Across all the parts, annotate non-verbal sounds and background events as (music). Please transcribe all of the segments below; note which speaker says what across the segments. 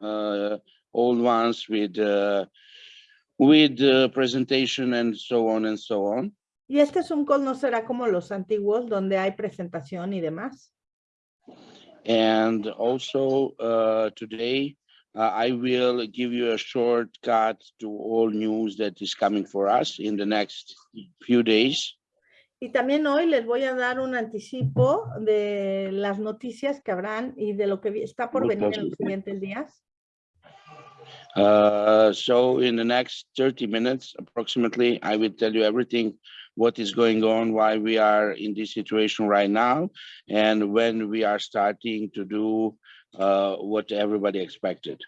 Speaker 1: uh, old ones with uh, with uh, presentation and so on and so on.
Speaker 2: Y este Zoom call no será como los antiguos donde hay presentación y demás.
Speaker 1: And also uh, today, uh, I will give you a shortcut to all news that is coming for us in the next few days.
Speaker 2: Y también hoy les voy a dar un anticipo de las noticias que habrán y de lo que está por venir en los siguientes días.
Speaker 1: Uh, so in the next 30 minutes approximately, I will tell you everything, what is going on, why we are in this situation right now, and when we are starting to do uh, what everybody expected.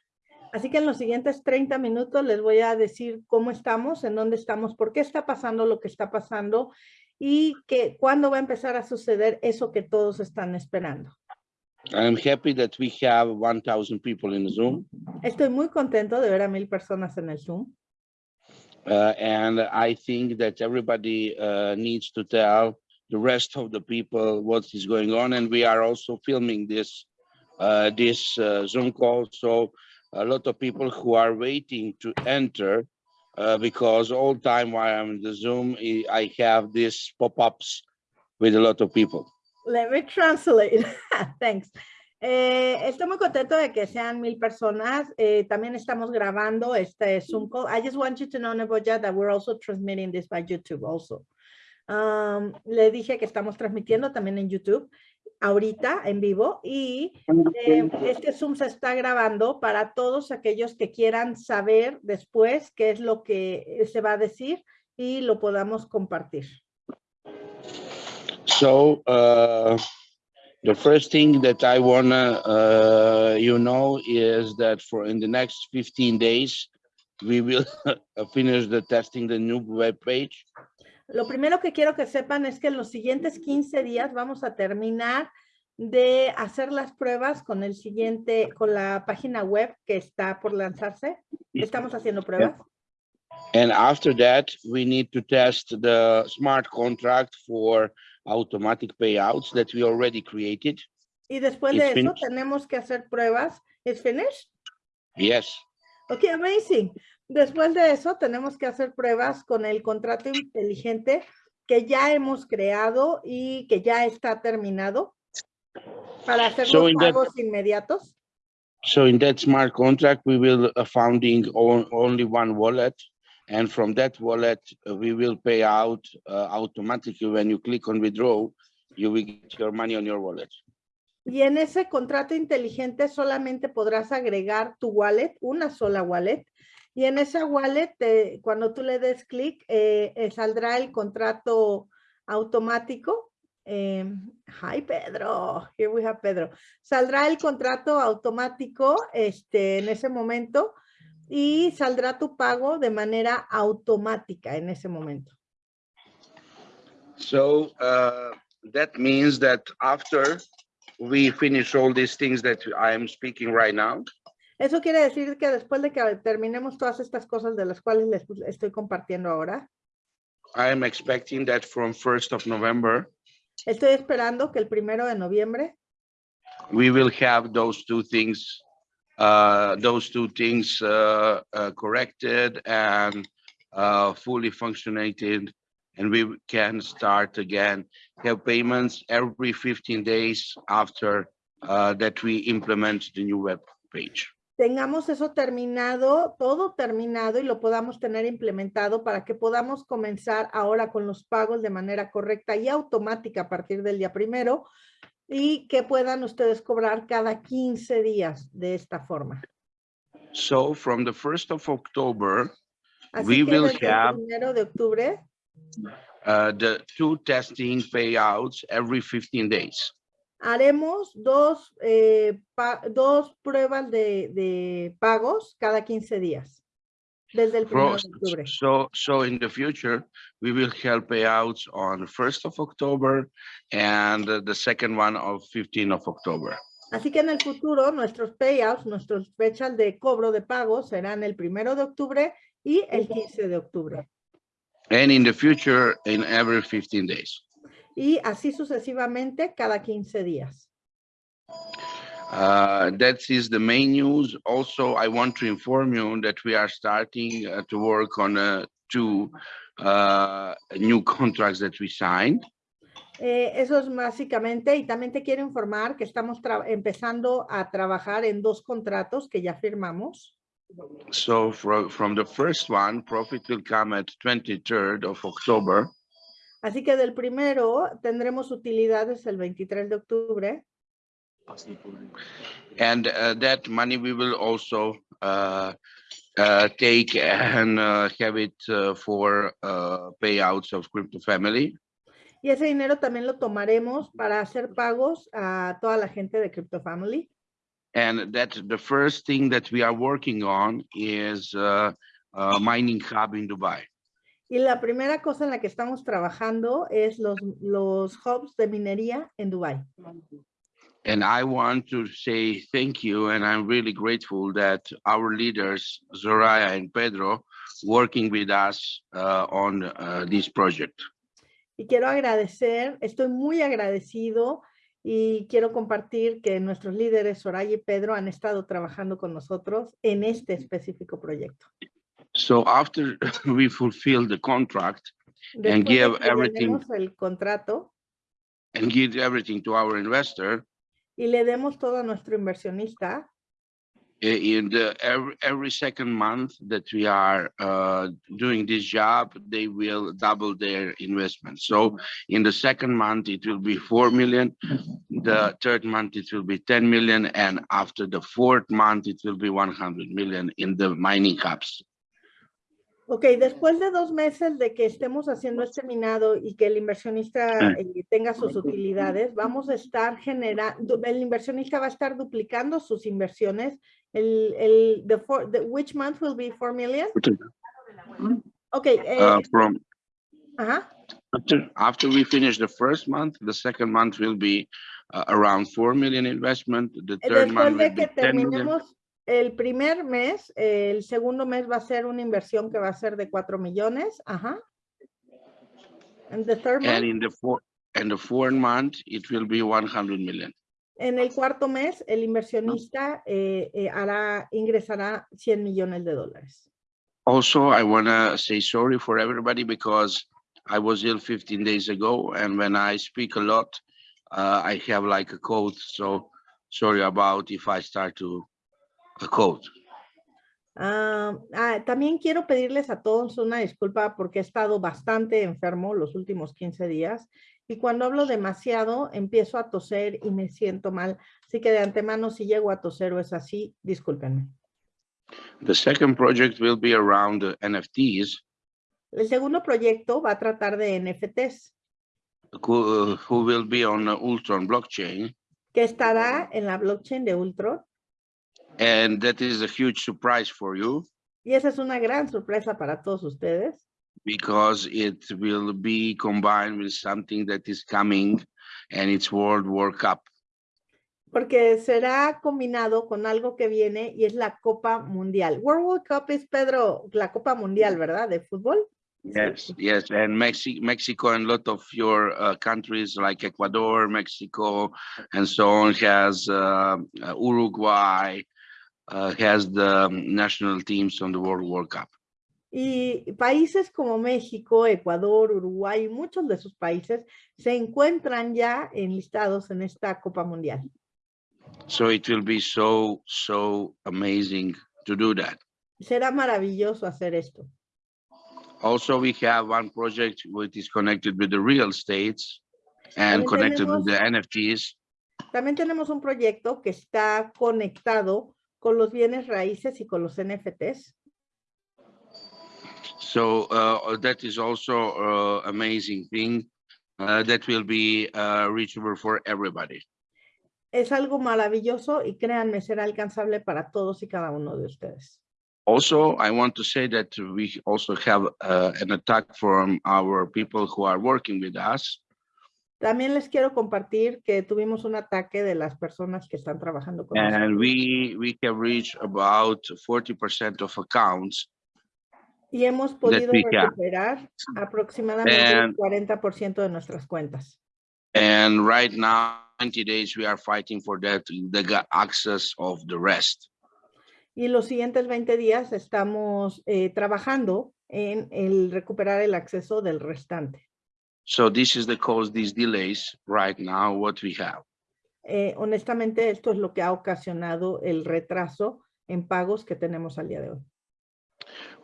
Speaker 2: Así que en los siguientes 30 minutos les voy a decir cómo estamos, en dónde estamos, por qué está pasando lo que está pasando y que cuándo va a empezar a suceder eso que todos están esperando.
Speaker 1: I'm happy that we have 1,000 people in Zoom,
Speaker 2: Estoy muy contento de ver a mil personas en el Zoom.
Speaker 1: uh, and I think that everybody uh, needs to tell the rest of the people what is going on, and we are also filming this uh, this uh, Zoom call. So a lot of people who are waiting to enter, uh, because all the time while I'm in the Zoom, I have these pop-ups with a lot of people.
Speaker 2: Let me translate. (laughs) Thanks. Eh, estoy muy contento de que sean mil personas. Eh, también estamos grabando este Zoom call. I just want you to know, Neboya, that we're also transmitting this by YouTube also. Um, le dije que estamos transmitiendo también en YouTube ahorita en vivo y eh, este Zoom se está grabando para todos aquellos que quieran saber después qué es lo que se va a decir y lo podamos compartir.
Speaker 1: So uh, the first thing that I wanna uh, you know is that for in the next 15 days, we will (laughs) finish the testing the new web page.
Speaker 2: Lo primero que quiero que sepan es que en los siguientes 15 días vamos a terminar de hacer las pruebas con el siguiente, con la página web que está por lanzarse. Estamos haciendo pruebas.
Speaker 1: And after that, we need to test the smart contract for automatic payouts that we already created.
Speaker 2: Y después
Speaker 1: It's
Speaker 2: de eso
Speaker 1: finished.
Speaker 2: tenemos que hacer pruebas. ¿Es finished?
Speaker 1: Yes.
Speaker 2: Ok, amazing. Después de eso tenemos que hacer pruebas con el contrato inteligente que ya hemos creado y que ya está terminado para hacer
Speaker 1: So
Speaker 2: los
Speaker 1: in that-
Speaker 2: pagos inmediatos.
Speaker 1: So in that smart contract, we will uh, founding on, only one wallet. And from that wallet, uh, we will pay out uh, automatically when you click on withdraw, you will get your money on your wallet.
Speaker 2: Y en ese contrato inteligente solamente podrás agregar tu wallet, una sola wallet. Y en esa wallet, te- cuando tú le des clic, eh, eh, saldrá el contrato automático. Eh, hi, Pedro. Here we have Pedro. Saldrá el contrato automático este, en ese momento y saldrá tu pago de manera automática en ese momento.
Speaker 1: So uh, that means that after we finish all these things that I am speaking right now,
Speaker 2: Eso quiere decir que después de que terminemos todas estas cosas de las cuales les estoy compartiendo ahora,
Speaker 1: I am expecting that from 1st of November,
Speaker 2: Estoy esperando que el primero de noviembre
Speaker 1: we will have those two things, uh, those two things, uh, uh, corrected and, uh, fully functionated. And we can start again, have payments every fifteen days after, uh, that we implement the new web page.
Speaker 2: Tengamos eso terminado, todo terminado y lo podamos tener implementado para que podamos comenzar ahora con los pagos de manera correcta y automática a partir del día primero y que puedan ustedes cobrar cada 15 días de esta forma.
Speaker 1: So from the first of October,
Speaker 2: Así
Speaker 1: We will have-
Speaker 2: primero de octubre
Speaker 1: uh, the two testing payouts every fifteen days.
Speaker 2: Haremos dos, eh, dos pruebas de, de pagos cada 15 días. Desde el primero
Speaker 1: Frost.
Speaker 2: de octubre.
Speaker 1: So, so in the future, we will have payouts on the first of October and the second one of 15 of October.
Speaker 2: Así que en el futuro nuestros payouts, nuestras fechas de cobro de pagos serán el primero de octubre y el 15 de octubre.
Speaker 1: And in the future, in every 15 days.
Speaker 2: Y así sucesivamente cada 15 días.
Speaker 1: Uh, that is the main news. Also, I want to inform you that we are starting uh, to work on uh, two uh, new contracts that we signed.
Speaker 2: Eh, eso es básicamente, y también te quiero informar que estamos empezando a trabajar en dos contratos que ya firmamos.
Speaker 1: So from, from the first one, profit will come at 23rd of October.
Speaker 2: Así que del primero tendremos utilidades el 23 de octubre
Speaker 1: And uh, that money we will also uh, uh, take and uh, have it uh, for uh, payouts of crypto family.
Speaker 2: y ese dinero también lo tomaremos para hacer pagos a toda la gente de Crypto Family.
Speaker 1: And that the first thing that we are working on is uh, uh, mining hub in Dubai.
Speaker 2: Y la primera cosa en la que estamos trabajando es los, los hubs de minería en Dubai.
Speaker 1: And I want to say thank you, and I'm really grateful that our leaders, Zoraya and Pedro, working with us uh, on uh, this project.
Speaker 2: Y quiero agradecer, estoy muy agradecido y quiero compartir que nuestros líderes, Soraya y Pedro, han estado trabajando con nosotros en este específico proyecto.
Speaker 1: So after (laughs) we fulfill the contract And
Speaker 2: Después de
Speaker 1: give everything-
Speaker 2: el contrato
Speaker 1: and give everything to our investor,
Speaker 2: y le demos todo a nuestro inversionista,
Speaker 1: in the every, every second month that we are uh, doing this job, they will double their investment. So in the second month, it will be 4 million. The third month, it will be 10 million. And after the fourth month, it will be 100 million in the mining hubs.
Speaker 2: Ok, después de dos meses de que estemos haciendo este minado y que el inversionista eh, tenga sus utilidades, vamos a estar generando, el inversionista va a estar duplicando sus inversiones. El, el, the four, the, which month will be 4 million? Ok, eh,
Speaker 1: Uh, from
Speaker 2: ajá,
Speaker 1: after, after we finish the first month, the second month will be uh, around 4 million investment. The third
Speaker 2: después
Speaker 1: month will
Speaker 2: de
Speaker 1: be
Speaker 2: que
Speaker 1: 10 million.
Speaker 2: terminemos el primer mes, el segundo mes va a ser una inversión que va a ser de 4 millones, ajá. And the third month?
Speaker 1: And in the four, and the fourth month, it will be 100 million.
Speaker 2: En el cuarto mes, el inversionista eh, eh, hará, ingresará 100 millones de dólares.
Speaker 1: Also, I want to say sorry for everybody because I was ill 15 days ago. And when I speak a lot, uh, I have like a cold. So sorry about if I start to a cold.
Speaker 2: Ah, ah, también quiero pedirles a todos una disculpa porque he estado bastante enfermo los últimos 15 días y cuando hablo demasiado empiezo a toser y me siento mal. Así que de antemano si llego a toser o es así, discúlpenme.
Speaker 1: The second project will be around the NFTs,
Speaker 2: El segundo proyecto va a tratar de NFTs,
Speaker 1: who, who will be on the Ultron blockchain.
Speaker 2: que estará en la blockchain de Ultron.
Speaker 1: And that is a huge surprise for you
Speaker 2: Y esa es una gran sorpresa para todos ustedes.
Speaker 1: because it will be combined with something that is coming and it's World War Cup.
Speaker 2: porque será combinado con algo que viene y es la Copa Mundial. World World Cup es, Pedro, la Copa Mundial, ¿verdad? De fútbol.
Speaker 1: Yes, yes, and Mexico, Mexico and a lot of your uh, countries like Ecuador, Mexico, and so on has uh, uh, Uruguay has the um, national teams on the World World Cup.
Speaker 2: Y países como México, Ecuador, Uruguay y muchos de sus países se encuentran ya enlistados en esta Copa Mundial.
Speaker 1: So it will be so so amazing to do that.
Speaker 2: Será maravilloso hacer esto.
Speaker 1: Also, we have one project which is connected with the real estates and
Speaker 2: También
Speaker 1: connected with the
Speaker 2: tenemos-
Speaker 1: NFTs.
Speaker 2: También tenemos un proyecto que está conectado con los bienes raíces y con los NFTs.
Speaker 1: So uh, that is also uh, amazing thing uh, that will be uh, reachable for everybody.
Speaker 2: Es algo maravilloso y créanme, será alcanzable para todos y cada uno de ustedes.
Speaker 1: Also, I want to say that we also have uh, an attack from our people who are working with us.
Speaker 2: También les quiero compartir que tuvimos un ataque de las personas que están trabajando con nosotros.
Speaker 1: And we, we have reached about 40% of accounts.
Speaker 2: Y hemos podido recuperar aproximadamente el
Speaker 1: And-
Speaker 2: 40% de nuestras cuentas.
Speaker 1: And right now 90 days, we are fighting for that, the access of the rest.
Speaker 2: Y los siguientes 20 días estamos eh, trabajando en el recuperar el acceso del restante.
Speaker 1: So this is the cause, these delays right now, what we have.
Speaker 2: Eh, honestamente, esto es lo que ha ocasionado el retraso en pagos que tenemos al día de hoy.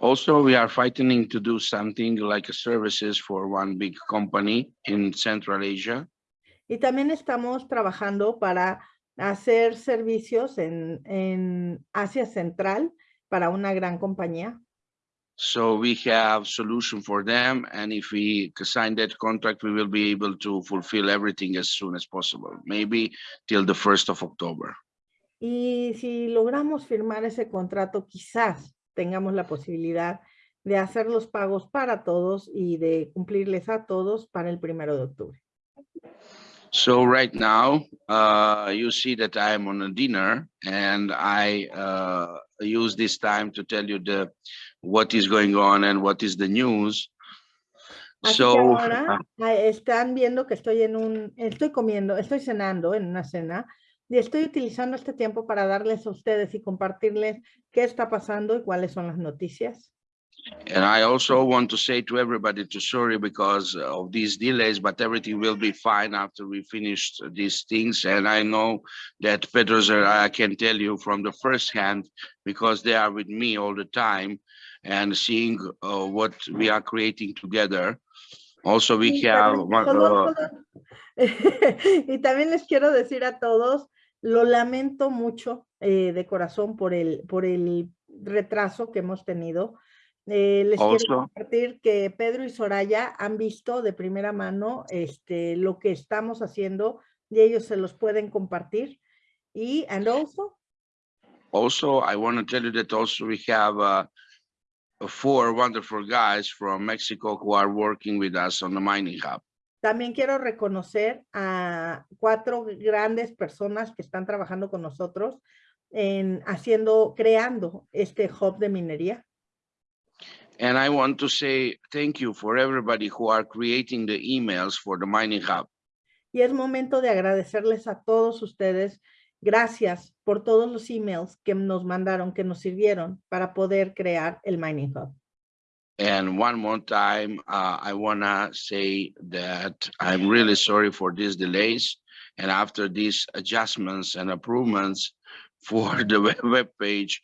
Speaker 1: Also, we are fighting to do something like services for one big company in Central Asia.
Speaker 2: Y también estamos trabajando para hacer servicios en, en Asia Central para una gran compañía.
Speaker 1: So we have solution for them, and if we sign that contract, we will be able to fulfill everything as soon as possible, maybe till the first of October.
Speaker 2: Y si logramos firmar ese contrato, quizás tengamos la posibilidad de hacer los pagos para todos y de cumplirles a todos para el primero de octubre.
Speaker 1: So right now, uh, you see that I am on a dinner and I, uh, use this time to tell you the, what is going on and what is the news.
Speaker 2: Así que
Speaker 1: So,
Speaker 2: ahora ah, están viendo que estoy en un, estoy comiendo, estoy cenando en una cena y estoy utilizando este tiempo para darles a ustedes y compartirles qué está pasando y cuáles son las noticias.
Speaker 1: And I also want to say to everybody to sorry because of these delays, but everything will be fine after we finish these things. And I know that Pedro Zeraya can tell you from the first hand because they are with me all the time and seeing uh, what we are creating together. Also, we have
Speaker 2: también
Speaker 1: one,
Speaker 2: solo-
Speaker 1: uh, (laughs)
Speaker 2: y también les quiero decir a todos, lo lamento mucho eh, de corazón por el, por el retraso que hemos tenido. Eh, les quiero
Speaker 1: Also-
Speaker 2: compartir que Pedro y Soraya han visto de primera mano este, lo que estamos haciendo y ellos se los pueden compartir. Y, and also,
Speaker 1: Also, I want to tell you that also we have uh, four wonderful guys from Mexico who are working with us on the mining hub.
Speaker 2: También quiero reconocer a cuatro grandes personas que están trabajando con nosotros en haciendo, creando este hub de minería.
Speaker 1: And I want to say thank you for everybody who are creating the emails for the mining hub.
Speaker 2: Y es momento de agradecerles a todos ustedes. Gracias por todos los emails que nos mandaron, que nos sirvieron para poder crear el Mining Hub.
Speaker 1: And one more time, uh, I wanna say that I'm really sorry for these delays. And after these adjustments and improvements for (laughs) the web web page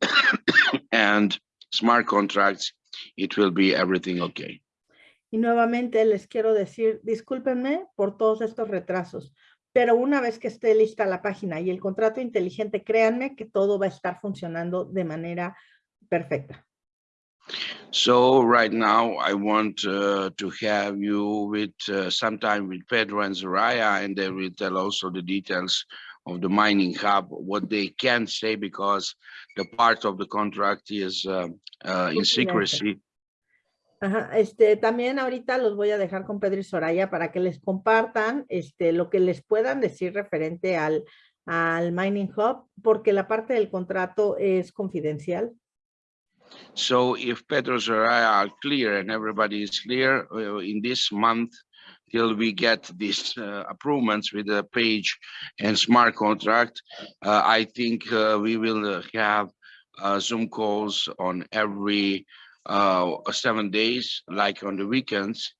Speaker 1: (coughs) and smart contracts, it will be everything okay.
Speaker 2: Y nuevamente les quiero decir, discúlpenme por todos estos retrasos, pero una vez que esté lista la página y el contrato inteligente, créanme que todo va a estar funcionando de manera perfecta.
Speaker 1: So right now, I want uh, to have you with uh, sometime with Pedro and Zoraya, and they will tell also the details of the mining hub, what they can say, because the part of the contract is uh, uh, in secrecy.
Speaker 2: Ajá, este, también ahorita los voy a dejar con Pedro y Soraya para que les compartan este, lo que les puedan decir referente al, al Mining Hub, porque la parte del contrato es confidencial.
Speaker 1: So if Pedro Zoraya are clear and everybody is clear uh, in this month, till we get these uh, improvements with the page and smart contract, uh, I think uh, we will uh, have uh, Zoom calls on every uh, seven days, like on the weekends.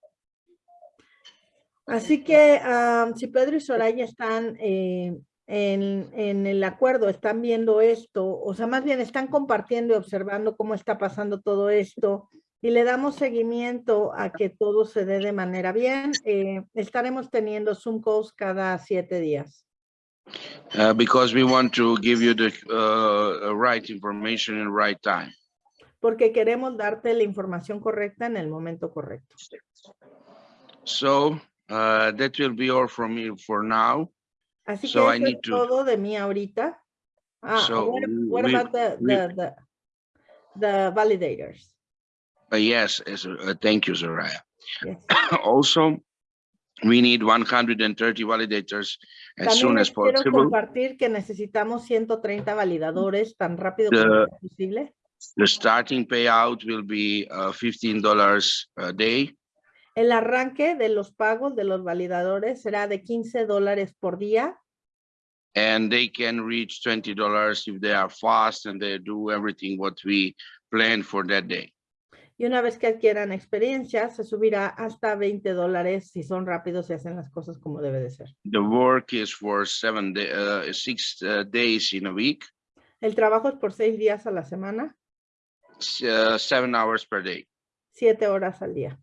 Speaker 2: Así que am, si Pedro y Soraya están eh, en, en el acuerdo, están viendo esto, o sea, más bien están compartiendo y observando cómo está pasando todo esto y le damos seguimiento a que todo se dé de manera bien, eh, estaremos teniendo Zoom calls cada siete días.
Speaker 1: Uh, because we want to give you the uh, right information in right time.
Speaker 2: porque queremos darte la información correcta en el momento correcto.
Speaker 1: So uh, that will be all from me for now.
Speaker 2: Así
Speaker 1: So
Speaker 2: que
Speaker 1: I need
Speaker 2: es
Speaker 1: to-
Speaker 2: todo de mí ahorita. Ah,
Speaker 1: So
Speaker 2: what, what
Speaker 1: we-
Speaker 2: about the,
Speaker 1: we-
Speaker 2: the, the, the validators?
Speaker 1: Uh, yes, uh, thank you, Soraya.
Speaker 2: Yes. (coughs)
Speaker 1: Also, we need one hundred and thirty validators as
Speaker 2: También
Speaker 1: soon as
Speaker 2: quiero
Speaker 1: possible.
Speaker 2: compartir que necesitamos 130 validadores tan rápido
Speaker 1: The-
Speaker 2: como posible.
Speaker 1: The starting payout will be uh, fifteen dollars a day.
Speaker 2: El arranque de los pagos de los validadores será de 15 dólares por día
Speaker 1: and they can reach twenty dollars if they are fast and they do everything what we planned for that day.
Speaker 2: Y una vez que adquieran experiencia se subirá hasta 20 dólares si son rápidos y hacen las cosas como debe de ser.
Speaker 1: The work is for seven day, uh, six uh, days in a week,
Speaker 2: El trabajo es por seis días a la semana,
Speaker 1: uh, seven hours per day.
Speaker 2: siete horas al día.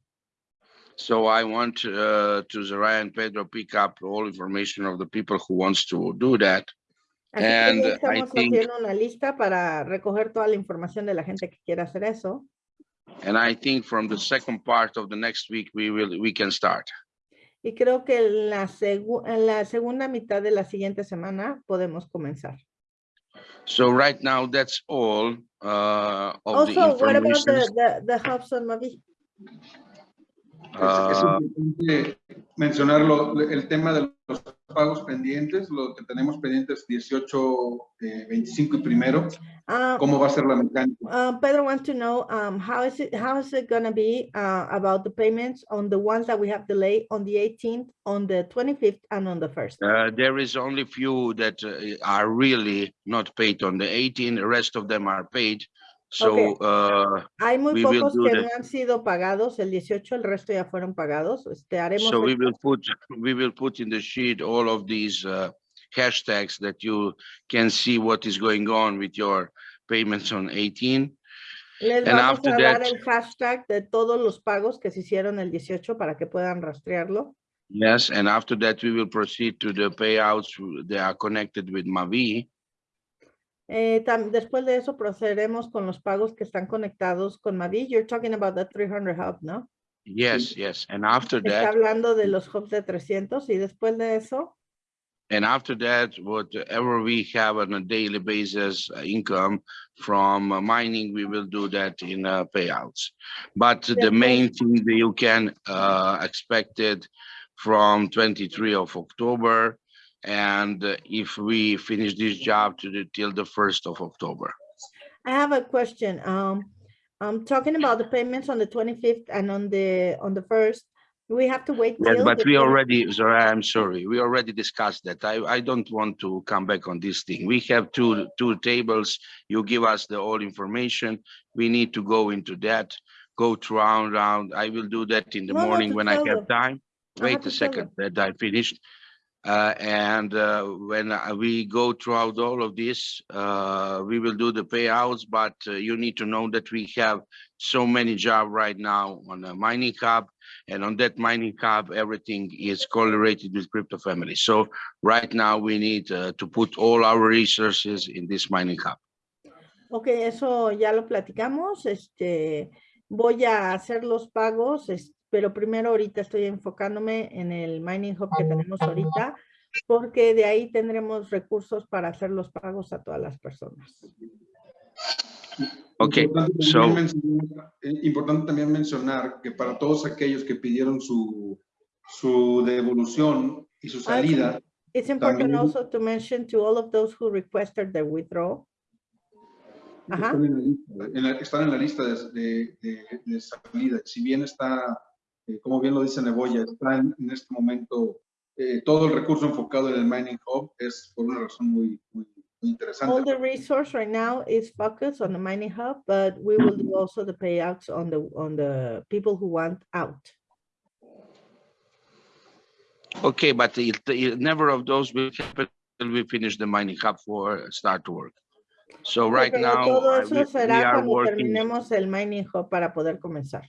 Speaker 1: So I want uh, to Zariah and Pedro pick up all information of the people who wants to do that.
Speaker 2: Así que
Speaker 1: And
Speaker 2: ya
Speaker 1: I
Speaker 2: estamos
Speaker 1: think-
Speaker 2: haciendo una lista para recoger toda la información de la gente que quiera hacer eso.
Speaker 1: And I think from the second part of the next week, we will, we can start.
Speaker 2: Y creo que en la, segu- en la segunda mitad de la siguiente semana podemos comenzar.
Speaker 1: So right now, that's all uh, of the
Speaker 2: Also, what about
Speaker 1: information.
Speaker 2: the, the, the hubs on Mavi?
Speaker 3: Es, es
Speaker 1: Uh,
Speaker 3: importante mencionarlo, el tema de los pagos pendientes, lo que tenemos pendientes 18, eh, 25 y primero,
Speaker 2: Uh,
Speaker 3: cómo va a ser la mecánica.
Speaker 2: uh, Pedro wants to know, um, how is it, how is it gonna be, uh, about the payments on the ones that we have delayed on the 18th, on the 25th and on the 1st?
Speaker 1: Uh, there is only few that uh, are really not paid on the 18th. the rest of them are paid. So,
Speaker 2: Okay.
Speaker 1: uh,
Speaker 2: Hay muy
Speaker 1: we will
Speaker 2: pocos que no han sido pagados, el 18, el resto ya fueron pagados, este, haremos.
Speaker 1: so we will put, we will put in the sheet all of these uh, hashtags that you can see what is going on with your payments on 18.
Speaker 2: Les
Speaker 1: and
Speaker 2: vamos
Speaker 1: after
Speaker 2: a dar
Speaker 1: that-
Speaker 2: el hashtag de todos los pagos que se hicieron el 18 para que puedan rastrearlo.
Speaker 1: Yes, and after that, we will proceed to the payouts who- they are connected with Mavi.
Speaker 2: Eh, después de eso procederemos con los pagos que están conectados con Mavi. You're talking about the 300 hub, ¿no?
Speaker 1: Yes, yes, and after
Speaker 2: Está
Speaker 1: that,
Speaker 2: hablando de los hubs de 300 y después de eso,
Speaker 1: And after that, whatever we have on a daily basis uh, income from uh, mining, we will do that in uh, payouts. But the main thing that you can uh, expect it from 23 of October. And uh, if we finish this job to the till the 1st of October.
Speaker 2: I have a question. Um, I'm talking about the payments on the 25th and on the, on the 1st. We have to wait
Speaker 1: Yes,
Speaker 2: till.
Speaker 1: but we already, sorry, I'm sorry, we already discussed that. I, I don't want to come back on this thing. We have two, two tables. You give us the all information. We need to go into that, go round, round. I will do that in the
Speaker 2: No,
Speaker 1: morning when I have
Speaker 2: them.
Speaker 1: time. Wait a second, that I finished. Uh, and, uh, when we go throughout all of this, uh, we will do the payouts, but uh, you need to know that we have so many jobs right now on the mining hub. And on that mining hub, everything is correlated with crypto family. So right now we need uh, to put all our resources in this mining hub.
Speaker 2: Ok, eso ya lo platicamos. Este, voy a hacer los pagos, es- pero primero ahorita estoy enfocándome en el mining hub que tenemos ahorita, porque de ahí tendremos recursos para hacer los pagos a todas las personas.
Speaker 1: Okay,
Speaker 3: Importante
Speaker 1: so-
Speaker 3: también mencionar- eh, Importante también mencionar que para todos aquellos que pidieron su, su devolución y su
Speaker 2: Ah,
Speaker 3: salida,
Speaker 2: It's important
Speaker 3: También-
Speaker 2: also to mention to all of those who requested the withdrawal. Ajá.
Speaker 3: están en la lista, en la- están en la lista de, de- de- de salida. Si bien está, eh, como bien lo dice Neboya, está en, en este momento eh, todo el recurso enfocado en el Mining Hub, es por una razón muy, muy, muy interesante.
Speaker 2: All the resource right now is focused on the mining hub, but we will do also the payouts on the, on the people who want out.
Speaker 1: Okay, but it, it- never of those will happen till we finish the mining hub for start to work. So
Speaker 2: Ok,
Speaker 1: right
Speaker 2: pero
Speaker 1: now,
Speaker 2: Todo
Speaker 1: uh,
Speaker 2: eso
Speaker 1: we we
Speaker 2: será
Speaker 1: are
Speaker 2: cuando
Speaker 1: working.
Speaker 2: terminemos el mining hub para poder comenzar.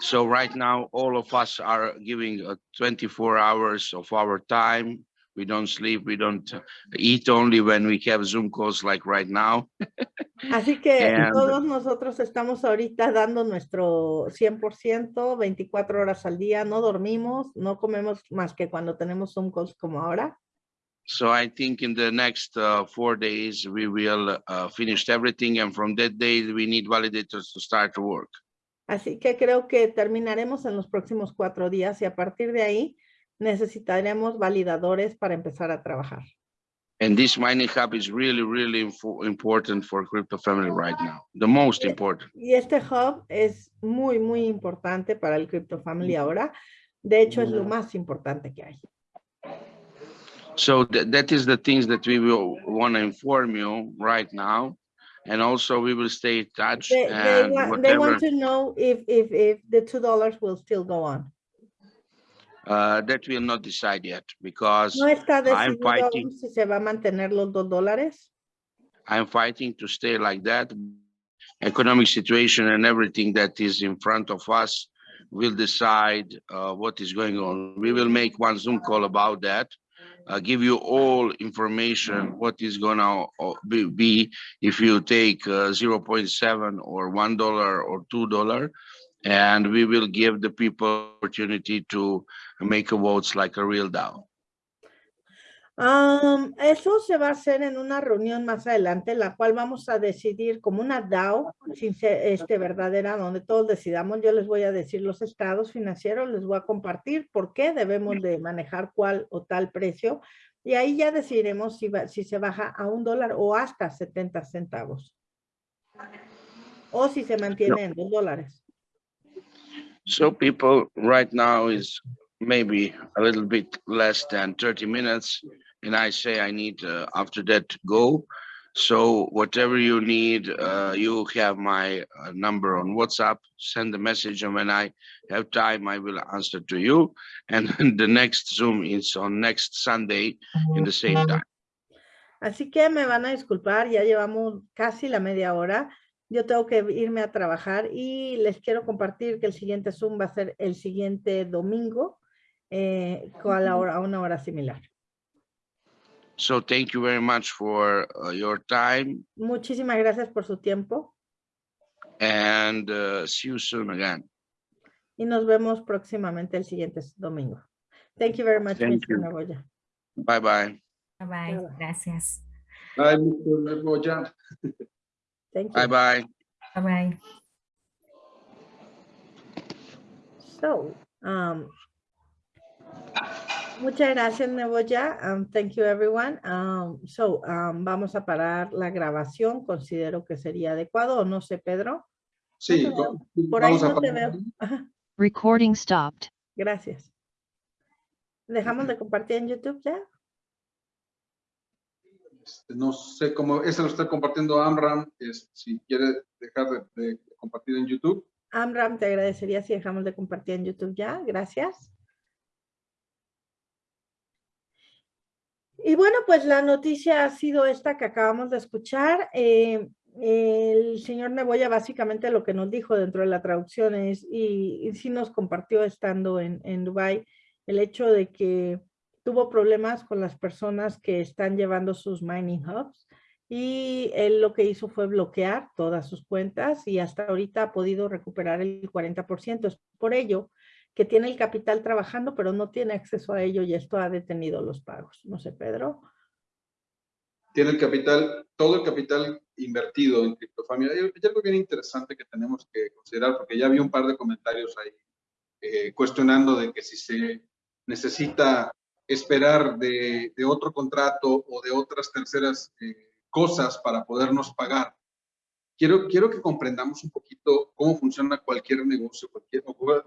Speaker 1: So right now, all of us are giving uh, 24 hours of our time. We don't sleep, we don't eat only when we have Zoom calls like right now. (laughs)
Speaker 2: Así que
Speaker 1: And-
Speaker 2: todos nosotros estamos ahorita dando nuestro 100%, 24 horas al día, no dormimos, no comemos más que cuando tenemos Zoom calls como ahora.
Speaker 1: So I think in the next uh, four days, we will uh, finish everything. And from that day, we need validators to start to work.
Speaker 2: Así que creo que terminaremos en los próximos cuatro días y a partir de ahí necesitaremos validadores para empezar a trabajar.
Speaker 1: And this mining hub is really, really important for crypto family right now, the most important.
Speaker 2: Y este hub es muy, muy importante para el Crypto Family ahora. De hecho, es lo más importante que hay.
Speaker 1: So that, that is the things that we will want to inform you right now. And also we will stay in touch
Speaker 2: They, they,
Speaker 1: and
Speaker 2: wa- they want to know if, if, if the two dollars will still go on.
Speaker 1: uh, that we'll not decide yet because
Speaker 2: No está
Speaker 1: I'm fighting.
Speaker 2: si se va a mantener los dos dólares.
Speaker 1: I'm fighting to stay like that. Economic situation and everything that is in front of us will decide uh, what is going on. We will make one Zoom call about that. Uh, give you all information, what is gonna uh, be, if you take uh, 0.7 or one dollar or two dollar. And we will give the people opportunity to make a votes like a real DAO.
Speaker 2: Am, eso se va a hacer en una reunión más adelante, la cual vamos a decidir como una DAO, sin ser este, verdadera, donde todos decidamos. Yo les voy a decir los estados financieros, les voy a compartir por qué debemos de manejar cuál o tal precio. Y ahí ya decidiremos si, va- si se baja a un dólar o hasta 70 centavos. O si se mantiene en dos dólares.
Speaker 1: So people right now is maybe a little bit less than 30 minutes. And I say I need uh, after that to go. So whatever you need, uh, you have my uh, number on WhatsApp, send a message and when I have time, I will answer to you. And (laughs) the next Zoom is on next Sunday in the same time.
Speaker 2: Así que me van a disculpar, ya llevamos casi la media hora. Yo tengo que irme a trabajar y les quiero compartir que el siguiente Zoom va a ser el siguiente domingo eh, con a, la hora, a una hora similar.
Speaker 1: So thank you very much for uh, your time
Speaker 2: Muchísimas gracias por su tiempo
Speaker 1: and uh, see you soon again.
Speaker 2: y nos vemos próximamente el siguiente domingo. Thank you very much,
Speaker 1: Thank
Speaker 2: Mr.
Speaker 1: you.
Speaker 2: Navoya.
Speaker 1: Bye bye.
Speaker 4: Bye bye.
Speaker 2: Bye-bye.
Speaker 3: Mr. Neboya.
Speaker 2: Thank
Speaker 1: Bye bye.
Speaker 4: Bye bye.
Speaker 2: So, um, muchas gracias, Neboya. Um, thank you, everyone. Um, so, um, vamos a parar la grabación. Considero que sería adecuado, o no sé, Pedro.
Speaker 3: Sí,
Speaker 2: veo. Por ahí
Speaker 3: a
Speaker 2: no te veo. Ajá,
Speaker 5: Recording stopped.
Speaker 2: gracias. ¿Dejamos de compartir en YouTube ya?
Speaker 3: Este, No sé cómo, ese lo está compartiendo Amram, es, si quiere dejar de, de compartir en YouTube.
Speaker 2: Amram, te agradecería si dejamos de compartir en YouTube ya. Gracias. Y bueno, pues la noticia ha sido esta que acabamos de escuchar. Eh, el señor Neboya básicamente lo que nos dijo dentro de la traducción es, y, sí nos compartió estando en, en Dubái, el hecho de que tuvo problemas con las personas que están llevando sus mining hubs y él lo que hizo fue bloquear todas sus cuentas y hasta ahorita ha podido recuperar el 40%. Es por ello que tiene el capital trabajando, pero no tiene acceso a ello y esto ha detenido los pagos. No sé, Pedro.
Speaker 3: Tiene el capital, todo el capital invertido en criptofamilia. Hay hay algo bien interesante que tenemos que considerar, porque ya vi un par de comentarios ahí eh, cuestionando de que si se necesita esperar de, de otro contrato o de otras terceras eh, cosas para podernos pagar. Quiero, quiero que comprendamos un poquito cómo funciona cualquier negocio, cualquier,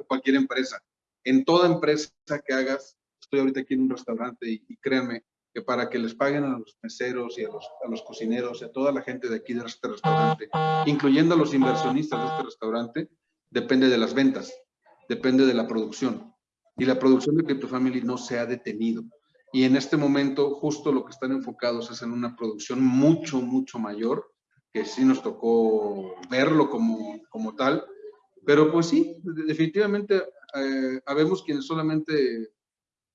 Speaker 3: cualquier empresa. En toda empresa que hagas, estoy ahorita aquí en un restaurante y, y créanme que para que les paguen a los meseros y a los, a los cocineros y a toda la gente de aquí de este restaurante, incluyendo a los inversionistas de este restaurante, depende de las ventas, depende de la producción. Y la producción de Crypto Family no se ha detenido. Y en este momento, justo lo que están enfocados es en una producción mucho, mucho mayor, que sí nos tocó verlo como, como tal. Pero pues sí, de- definitivamente eh, habemos quienes solamente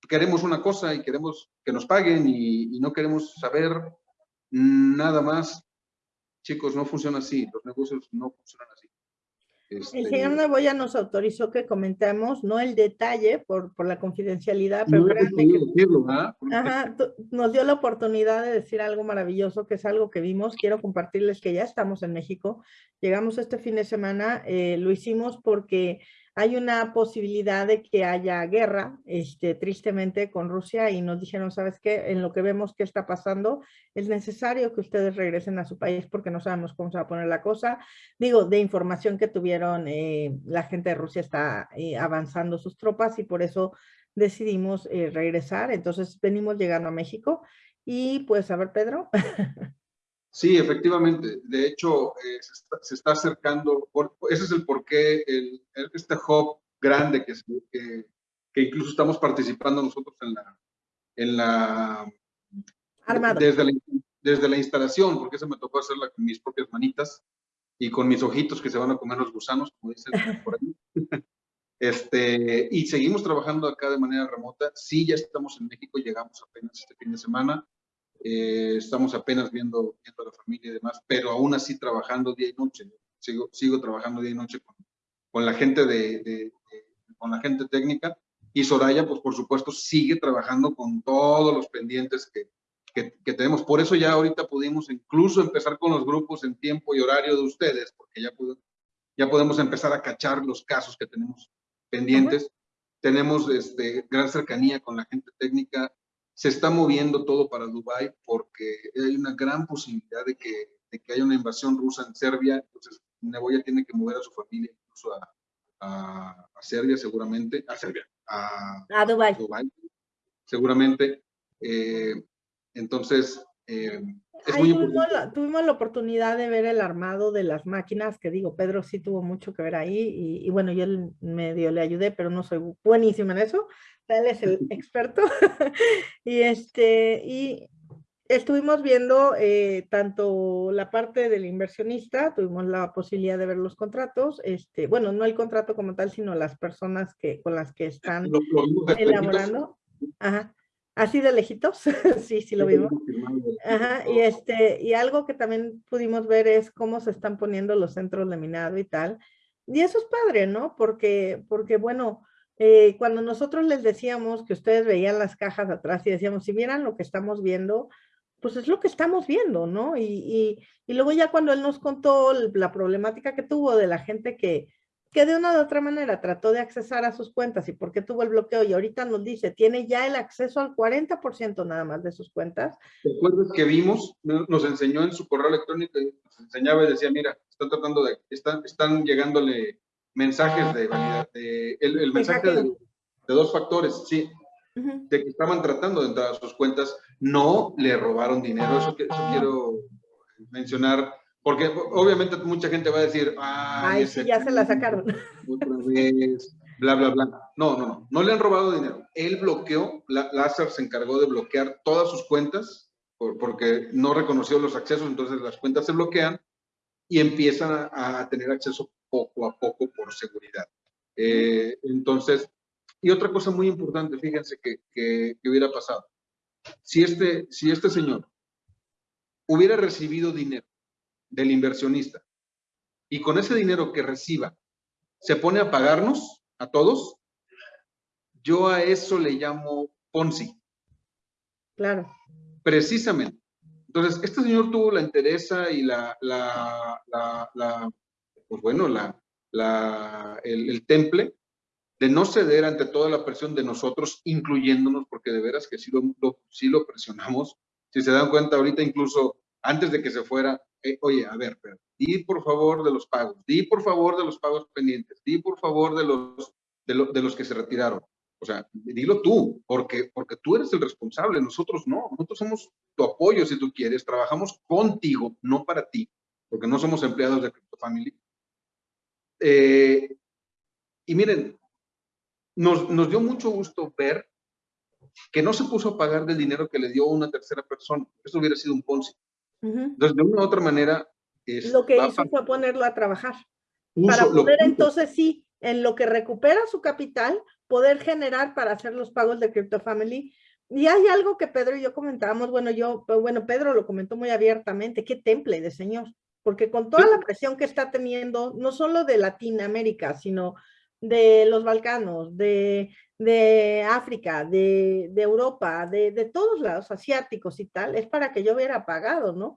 Speaker 3: queremos una cosa y queremos que nos paguen y, y no queremos saber nada más. Chicos, no funciona así, los negocios no funcionan así.
Speaker 2: El
Speaker 3: Este,
Speaker 2: señor Neboya nos autorizó que comentemos, no el detalle por, por la confidencialidad, pero
Speaker 3: no
Speaker 2: nos dio la oportunidad de decir algo maravilloso, que es algo que vimos. Quiero compartirles que ya estamos en México. Llegamos este fin de semana, eh, lo hicimos porque hay una posibilidad de que haya guerra, este, tristemente, con Rusia y nos dijeron, ¿sabes qué? En lo que vemos que está pasando, es necesario que ustedes regresen a su país porque no sabemos cómo se va a poner la cosa. Digo, de información que tuvieron, eh, la gente de Rusia está eh, avanzando sus tropas y por eso decidimos eh, regresar. Entonces, venimos llegando a México y pues, a ver, Pedro. (laughs)
Speaker 3: Sí, efectivamente. De hecho, eh, se, está, acercando, ese es el porqué, el, este hub grande que, que, que, incluso estamos participando nosotros en la... En la Desde, la desde la instalación, porque eso me tocó hacerla con mis propias manitas y con mis ojitos que se van a comer los gusanos, como dicen (laughs) por ahí. Este, y seguimos trabajando acá de manera remota. Sí, ya estamos en México, llegamos apenas este fin de semana. Eh, estamos apenas viendo, viendo a la familia y demás, pero aún así trabajando día y noche. Sigo, sigo trabajando día y noche con, con la gente de, de, con la gente técnica y Soraya, pues por supuesto, sigue trabajando con todos los pendientes que, que, que, tenemos. Por eso ya ahorita pudimos incluso empezar con los grupos en tiempo y horario de ustedes, porque ya, pudo, ya podemos empezar a cachar los casos que tenemos pendientes. Tenemos este, gran cercanía con la gente técnica se está moviendo todo para Dubái porque hay una gran posibilidad de que, de que haya una invasión rusa en Serbia, entonces Neboya tiene que mover a su familia incluso a, a, a Serbia seguramente, a Serbia, a,
Speaker 2: a Dubái.
Speaker 3: seguramente. Eh, entonces, eh,
Speaker 2: es muy tuvimos, la, tuvimos, la, oportunidad de ver el armado de las máquinas, que digo, Pedro sí tuvo mucho que ver ahí, y, y bueno, yo medio le ayudé, pero no soy buenísima en eso, él es el (laughs) experto. (laughs) y, este, y estuvimos viendo eh, tanto la parte del inversionista, tuvimos la posibilidad de ver los contratos, este, bueno, no el contrato como tal, sino las personas que, con las que (laughs) están elaborando. Ajá. Así de lejitos, sí, sí lo vimos. Ajá, y, este, y algo que también pudimos ver es cómo se están poniendo los centros de minado y tal. Y eso es padre, ¿no? Porque, porque bueno, eh, cuando nosotros les decíamos que ustedes veían las cajas atrás y decíamos, si vieran lo que estamos viendo, pues es lo que estamos viendo, ¿no? Y, y, y luego ya cuando él nos contó la problemática que tuvo de la gente que, que de una u otra manera trató de accesar a sus cuentas y por qué tuvo el bloqueo y ahorita nos dice, tiene ya el acceso al 40% nada más de sus cuentas.
Speaker 3: ¿Recuerdas que vimos? Nos enseñó en su correo electrónico, nos enseñaba y decía, mira, están tratando de, están, están llegándole mensajes de validad, de, el, el mensaje de, de, dos factores, sí, uh -huh. de que estaban tratando de entrar a sus cuentas, no le robaron dinero, eso, eso quiero mencionar, porque obviamente mucha gente va a decir,
Speaker 2: ay, sí, ya se la sacaron. (laughs)
Speaker 3: Otra vez, bla, bla, bla. No, no, no, no le han robado dinero. Él bloqueó, Lázaro se encargó de bloquear todas sus cuentas, por, porque no reconoció los accesos, entonces las cuentas se bloquean y empiezan a, a tener acceso poco a poco por seguridad. Eh, entonces, y otra cosa muy importante, fíjense que, que, que, hubiera pasado. Si este, si este señor hubiera recibido dinero del inversionista y con ese dinero que reciba se pone a pagarnos a todos, yo a eso le llamo Ponzi.
Speaker 2: Claro.
Speaker 3: Precisamente. Entonces, este señor tuvo la interesa y la, la, la, la pues bueno, la, la, el, el, temple de no ceder ante toda la presión de nosotros, incluyéndonos, porque de veras que sí lo, lo, sí lo presionamos. Si se dan cuenta ahorita, incluso antes de que se fuera, eh, oye, a ver, pero, di por favor de los pagos, di por favor de los pagos pendientes, di por favor de los, de, lo, de los que se retiraron. O sea, dilo tú, porque, porque tú eres el responsable, nosotros no, nosotros somos tu apoyo si tú quieres, trabajamos contigo, no para ti, porque no somos empleados de Crypto Family, eh, y miren, nos, nos, dio mucho gusto ver que no se puso a pagar del dinero que le dio una tercera persona. Eso hubiera sido un Ponzi. Uh -huh. Entonces, de una u otra manera...
Speaker 2: Es, lo que hizo fue ponerlo a trabajar. Para poder entonces sí, en lo que recupera su capital, poder generar para hacer los pagos de Crypto Family. Y hay algo que Pedro y yo comentábamos, bueno, yo, bueno, Pedro lo comentó muy abiertamente, qué temple de señor porque con toda la presión que está teniendo, no solo de Latinoamérica, sino de los Balcanos, de, de África, de, de Europa, de, de, todos lados asiáticos y tal, es para que yo hubiera pagado, ¿no?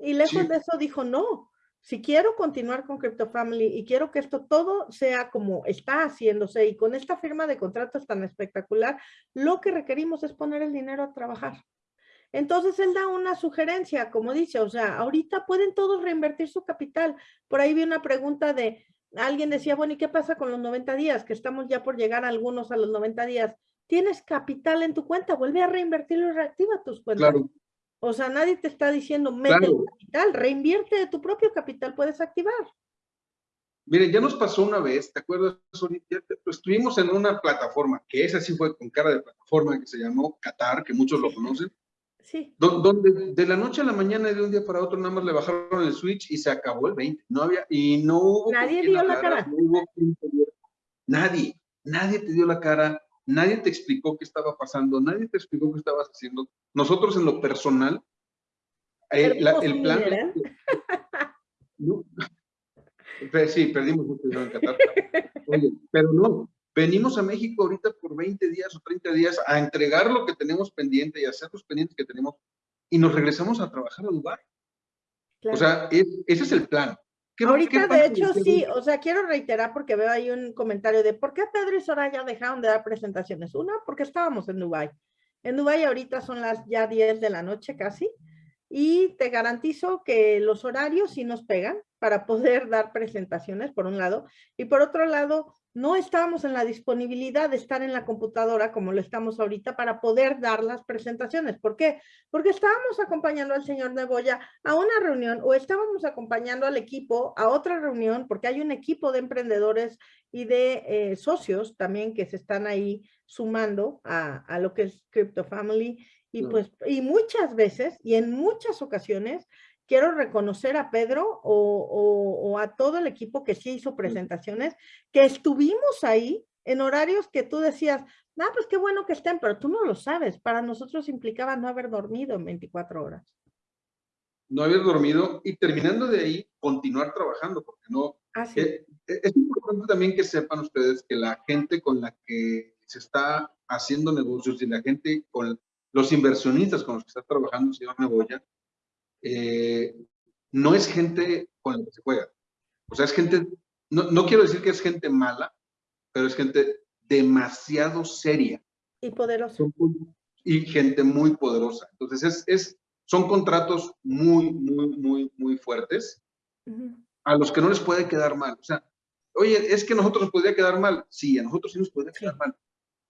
Speaker 2: Y lejos sí. de eso dijo, no, si quiero continuar con Crypto Family y quiero que esto todo sea como está haciéndose y con esta firma de contratos tan espectacular, lo que requerimos es poner el dinero a trabajar. Entonces él da una sugerencia, como dice, o sea, ahorita pueden todos reinvertir su capital. Por ahí vi una pregunta de, alguien decía, bueno, ¿y qué pasa con los 90 días? Que estamos ya por llegar algunos a los 90 días. Tienes capital en tu cuenta, vuelve a reinvertirlo y reactiva tus cuentas.
Speaker 3: Claro.
Speaker 2: O sea, nadie te está diciendo, mete el
Speaker 3: Claro.
Speaker 2: capital, reinvierte de tu propio capital, puedes activar.
Speaker 3: Miren, ya nos pasó una vez, ¿te acuerdas? Te- pues, estuvimos en una plataforma, que esa sí fue con cara de plataforma, que se llamó Qatar, que muchos lo conocen,
Speaker 2: Sí,
Speaker 3: do- donde de la noche a la mañana y de un día para otro nada más le bajaron el switch y se acabó el 20. No había, y no hubo.
Speaker 2: Nadie dio la cara.
Speaker 3: no hubo Nadie, nadie te dio la cara, nadie te explicó qué estaba pasando, nadie te explicó qué estabas haciendo. Nosotros en lo personal, eh, la- el plan...
Speaker 2: dineral. (laughs)
Speaker 3: No. Pe- (laughs) Sí, perdimos mucho dinero en Qatar. Oye, pero no, venimos a México ahorita por 20 días o 30 días a entregar lo que tenemos pendiente y a hacer los pendientes que tenemos y nos regresamos a trabajar a Dubái.
Speaker 2: claro.
Speaker 3: O sea, es- ese es el plan. ¿Qué va-
Speaker 2: Ahorita, de hecho, sí, o sea, quiero reiterar porque veo ahí un comentario de ¿por qué Pedro y Soraya dejaron de dar presentaciones? Una, porque estábamos en Dubái. En Dubái ahorita son las ya 10 de la noche casi y te garantizo que los horarios sí nos pegan para poder (laughs) dar presentaciones, por un lado, y por otro lado, no estábamos en la disponibilidad de estar en la computadora como lo estamos ahorita para poder dar las presentaciones. ¿Por qué? Porque estábamos acompañando al señor Neboya a una reunión o estábamos acompañando al equipo a otra reunión porque hay un equipo de emprendedores y de eh, socios también que se están ahí sumando a, a lo que es Crypto Family y pues y muchas veces y en muchas ocasiones quiero reconocer a Pedro o, o- o a todo el equipo que sí hizo presentaciones, que estuvimos ahí en horarios que tú decías, ah, pues qué bueno que estén, pero tú no lo sabes. Para nosotros implicaba no haber dormido en 24 horas.
Speaker 3: No haber dormido y terminando de ahí, continuar trabajando, porque no,
Speaker 2: Así.
Speaker 3: Eh, eh, Es importante también que sepan ustedes que la gente con la que se está haciendo negocios y la gente con los inversionistas con los que está trabajando el señor Neboya, eh, no es gente con la que se juega. O sea, es gente, no, no quiero decir que es gente mala, pero es gente demasiado seria
Speaker 2: y
Speaker 3: con- y gente muy poderosa. Entonces, es, es, son contratos muy, muy, muy, muy fuertes a los que no les puede quedar mal. O sea, oye, es que a nosotros nos podría quedar mal. Sí, a nosotros sí nos podría quedar mal.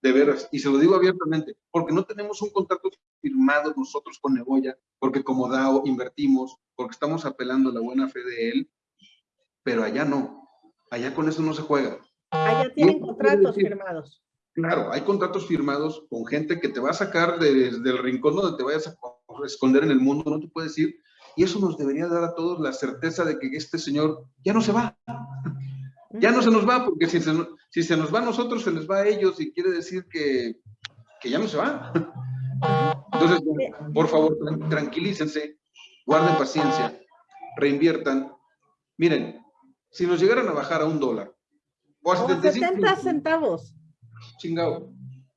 Speaker 3: De veras. Y se lo digo abiertamente, porque no tenemos un contrato firmado nosotros con Neboya, porque como DAO invertimos, porque estamos apelando a la buena fe de él, pero allá no. Allá con eso no se juega.
Speaker 2: Allá tienen contratos firmados.
Speaker 3: Claro, hay contratos firmados con gente que te va a sacar de- del rincón donde te vayas a esconder en el mundo, no te puedes ir. Y eso nos debería dar a todos la certeza de que este señor ya no se va. Ya no se nos va, porque si se, si se nos va a nosotros, se les va a ellos y quiere decir que, que ya no se va. Entonces, por favor, tran- tranquilícense, guarden paciencia, reinviertan. Miren, si nos llegaran a bajar a un dólar o a
Speaker 2: O
Speaker 3: 75
Speaker 2: 70 centavos.
Speaker 3: chingado,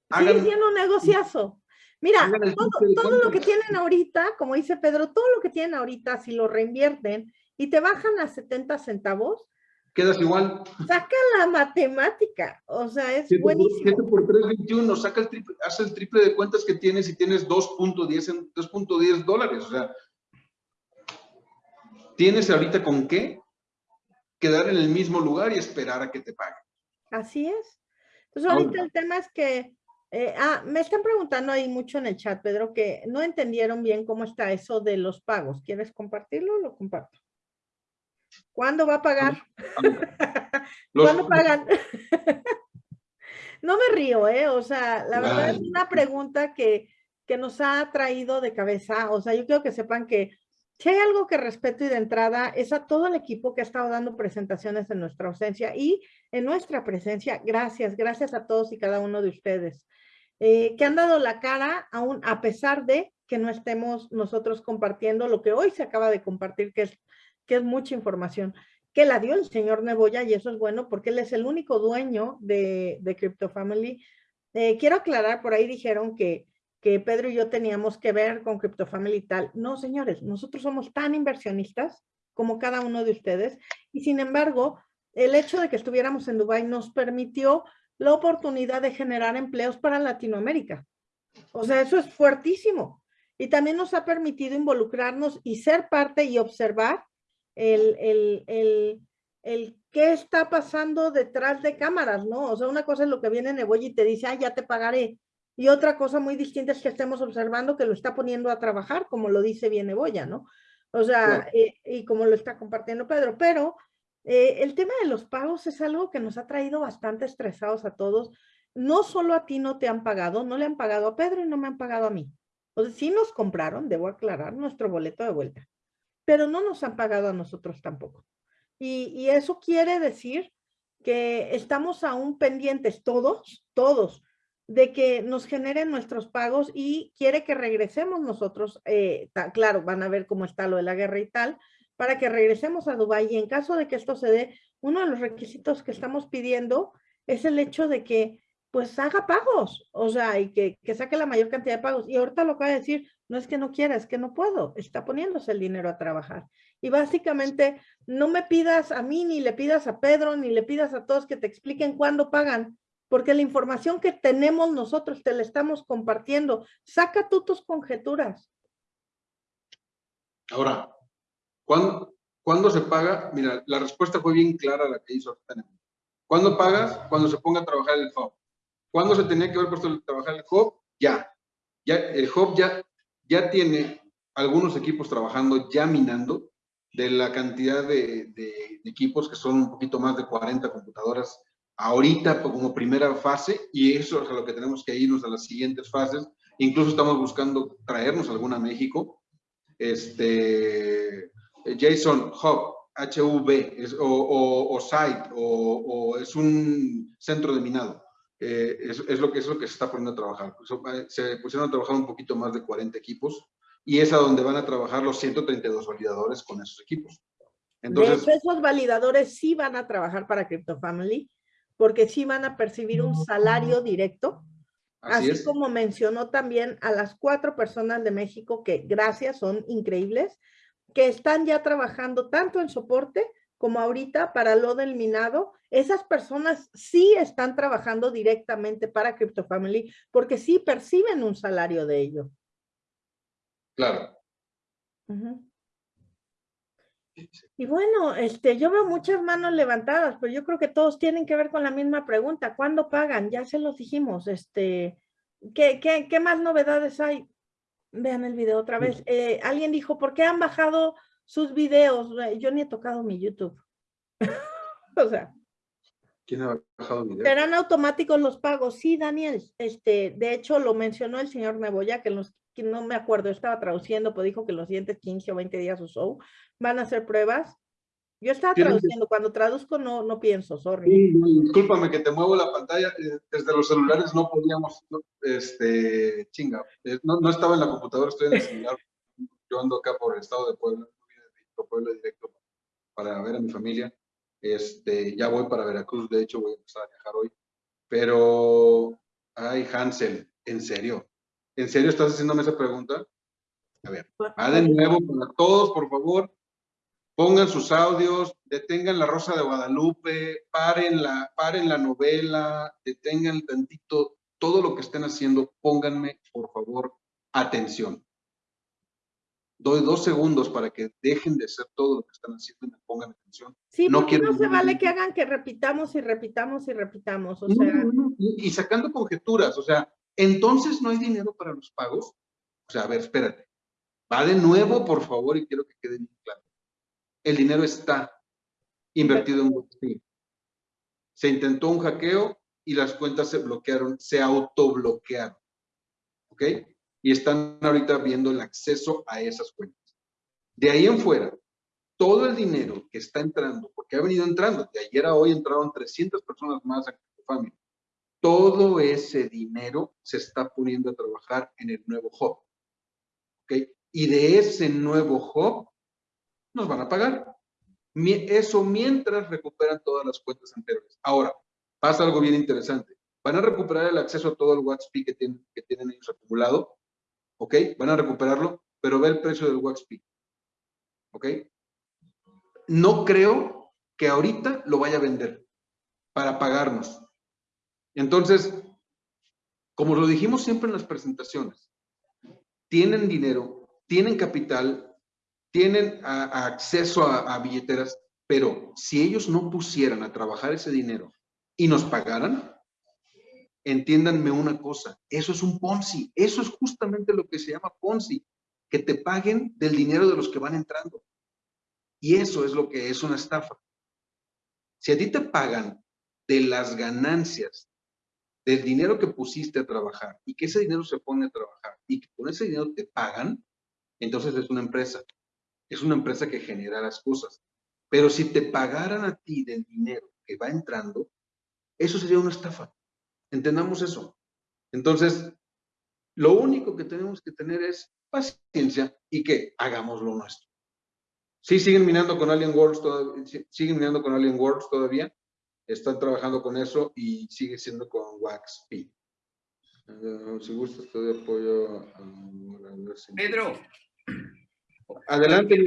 Speaker 3: hagan,
Speaker 2: siendo un negociazo. Mira, todo, todo lo que tienen ahorita, como dice Pedro, todo lo que tienen ahorita, si lo reinvierten y te bajan a 70 centavos,
Speaker 3: quedas igual.
Speaker 2: saca la matemática. O sea, es
Speaker 3: 7 por,
Speaker 2: buenísimo.
Speaker 3: 7 por 3, 21, saca el triple, haz el triple de cuentas que tienes y tienes 2.10 en- 2.10 dólares. O sea, tienes ahorita con qué quedar en el mismo lugar y esperar a que te paguen.
Speaker 2: Así es. Entonces, ahorita
Speaker 3: Ahora.
Speaker 2: el tema es que, eh, ah, me están preguntando ahí mucho en el chat, Pedro, que no entendieron bien cómo está eso de los pagos. ¿Quieres compartirlo? Lo comparto. ¿Cuándo va a pagar? (laughs)
Speaker 3: Los-
Speaker 2: ¿Cuándo pagan? (laughs) no me río, ¿eh? O sea, la verdad es una pregunta que, que nos ha traído de cabeza. O sea, yo quiero que sepan que si hay algo que respeto y de entrada es a todo el equipo que ha estado dando presentaciones en nuestra ausencia y en nuestra presencia. Gracias, gracias a todos y cada uno de ustedes eh, que han dado la cara aún a pesar de que no estemos nosotros compartiendo lo que hoy se acaba de compartir, que es, que es mucha información que la dio el señor Neboya y eso es bueno porque él es el único dueño de, de Crypto Family. Eh, quiero aclarar, por ahí dijeron que, que Pedro y yo teníamos que ver con Crypto Family y tal. No, señores, nosotros somos tan inversionistas como cada uno de ustedes. Y sin embargo, el hecho de que estuviéramos en Dubái nos permitió la oportunidad de generar empleos para Latinoamérica. O sea, eso es fuertísimo. Y también nos ha permitido involucrarnos y ser parte y observar el, el, el, el qué está pasando detrás de cámaras, ¿no? O sea, una cosa es lo que viene Neboya y te dice, ah, ya te pagaré. Y otra cosa muy distinta es que estemos observando que lo está poniendo a trabajar, como lo dice bien Neboya, ¿no? O sea, eh, y como lo está compartiendo Pedro. Pero eh, el tema de los pagos es algo que nos ha traído bastante estresados a todos. No solo a ti no te han pagado, no le han pagado a Pedro y no me han pagado a mí. O sea, sí nos compraron, debo aclarar, nuestro boleto de vuelta, pero no nos han pagado a nosotros tampoco. Y, eso quiere decir que estamos aún pendientes todos, todos, de que nos generen nuestros pagos y quiere que regresemos nosotros, eh, claro, van a ver cómo está lo de la guerra y tal, para que regresemos a Dubái y en caso de que esto se dé, uno de los requisitos que estamos pidiendo es el hecho de que pues haga pagos, o sea, y que, que saque la mayor cantidad de pagos. Y ahorita lo acaba de decir, no es que no quiera, es que no puedo, está poniéndose el dinero a trabajar. Y básicamente, no me pidas a mí, ni le pidas a Pedro, ni le pidas a todos que te expliquen cuándo pagan, porque la información que tenemos nosotros te la estamos compartiendo. Saca tú tus conjeturas.
Speaker 3: Ahora, ¿cuándo, ¿cuándo se paga? Mira, la respuesta fue bien clara la que hizo ¿Cuándo pagas? Cuando se ponga a trabajar el hub. ¿Cuándo se tenía que haber puesto a trabajar el hub? Ya. ya el hub ya, ya tiene algunos equipos trabajando, ya minando, de la cantidad de, equipos, que son un poquito más de 40 computadoras ahorita como primera fase, y eso es a lo que tenemos que irnos a las siguientes fases. Incluso estamos buscando traernos alguna a México. Este, JSON Hub, HV, o, Site, o, es un centro de minado. Eh, es, lo que, es lo que se está poniendo a trabajar. Eh, se pusieron a trabajar un poquito más de 40 equipos y es a donde van a trabajar los 132 validadores con esos equipos.
Speaker 2: Entonces, esos validadores sí van a trabajar para CryptoFamily, porque sí van a percibir un salario directo, así, como mencionó también a las cuatro personas de México que gracias, son increíbles, que están ya trabajando tanto en soporte como ahorita para lo del minado, esas personas sí están trabajando directamente para CryptoFamily porque sí perciben un salario de ello.
Speaker 3: Claro.
Speaker 2: Y bueno, este, yo veo muchas manos levantadas, pero yo creo que todos tienen que ver con la misma pregunta. ¿Cuándo pagan? Ya se los dijimos. Este, ¿qué, qué, más novedades hay? Vean el video otra vez. Eh, alguien dijo, ¿por qué han bajado sus videos? Yo ni he tocado mi YouTube. (laughs) o sea.
Speaker 3: ¿Quién ha bajado video?
Speaker 2: Serán automáticos los pagos. Sí, Daniel. Este, de hecho, lo mencionó el señor Neboya, que los que no me acuerdo, estaba traduciendo, pero dijo que los siguientes 15 o 20 días o so van a hacer pruebas. Yo estaba traduciendo, cuando traduzco no, no pienso, sorry.
Speaker 3: discúlpame que te muevo la pantalla, eh, desde los celulares no podíamos, este, chinga, eh, no, no, estaba en la computadora, estoy en el celular, yo ando acá por el estado de Puebla, Puebla directo para ver a mi familia, este, ya voy para Veracruz, de hecho voy a empezar a viajar hoy, pero, ay Hansel, en serio, ¿En serio estás haciéndome esa pregunta? A ver, va de nuevo para todos, por favor. Pongan sus audios, detengan la Rosa de Guadalupe, paren la, paren la novela, detengan tantito todo lo que estén haciendo, pónganme, por favor, atención. Doy dos segundos para que dejen de hacer todo lo que están haciendo y me pongan atención.
Speaker 2: Sí, no, no se vale que hagan que repitamos y repitamos y repitamos. O sea...
Speaker 3: y sacando conjeturas, o sea, entonces no hay dinero para los pagos. O sea, a ver, espérate. Va de nuevo, por favor, y quiero que quede bien claro. El dinero está invertido en WhatsApp. Se intentó un hackeo y las cuentas se bloquearon, se autobloquearon. ¿Ok? Y están ahorita viendo el acceso a esas cuentas. De ahí en fuera, todo el dinero que está entrando, porque ha venido entrando, de ayer a hoy entraron 300 personas más a familia todo ese dinero se está poniendo a trabajar en el nuevo hub. ¿Ok? Y de ese nuevo hub nos van a pagar. Eso mientras recuperan todas las cuentas anteriores. Ahora, pasa algo bien interesante. Van a recuperar el acceso a todo el WhatsApp que tienen, que tienen ellos acumulado. ¿Ok? Van a recuperarlo, pero ve el precio del WhatsApp. ¿Ok? no creo que ahorita lo vaya a vender para pagarnos. Entonces, como lo dijimos siempre en las presentaciones, tienen dinero, tienen capital, tienen acceso a, a billeteras, pero si ellos no pusieran a trabajar ese dinero y nos pagaran, entiéndanme una cosa, eso es un Ponzi, eso es justamente lo que se llama Ponzi, que te paguen del dinero de los que van entrando. Y eso es lo que es una estafa. Si a ti te pagan de las ganancias del dinero que pusiste a trabajar y que ese dinero se pone a trabajar y que con ese dinero te pagan, entonces es una empresa. Es una empresa que genera las cosas. Pero si te pagaran a ti del dinero que va entrando, eso sería una estafa. Entendamos eso. Entonces, lo único que tenemos que tener es paciencia y que hagamos lo nuestro. Sí, siguen minando con Alien Worlds, todavía, siguen minando con Alien Worlds todavía. Están trabajando con eso y sigue siendo con Wax P. Eh, si gusta, estoy de apoyo. a-
Speaker 4: Pedro,
Speaker 3: Adelante.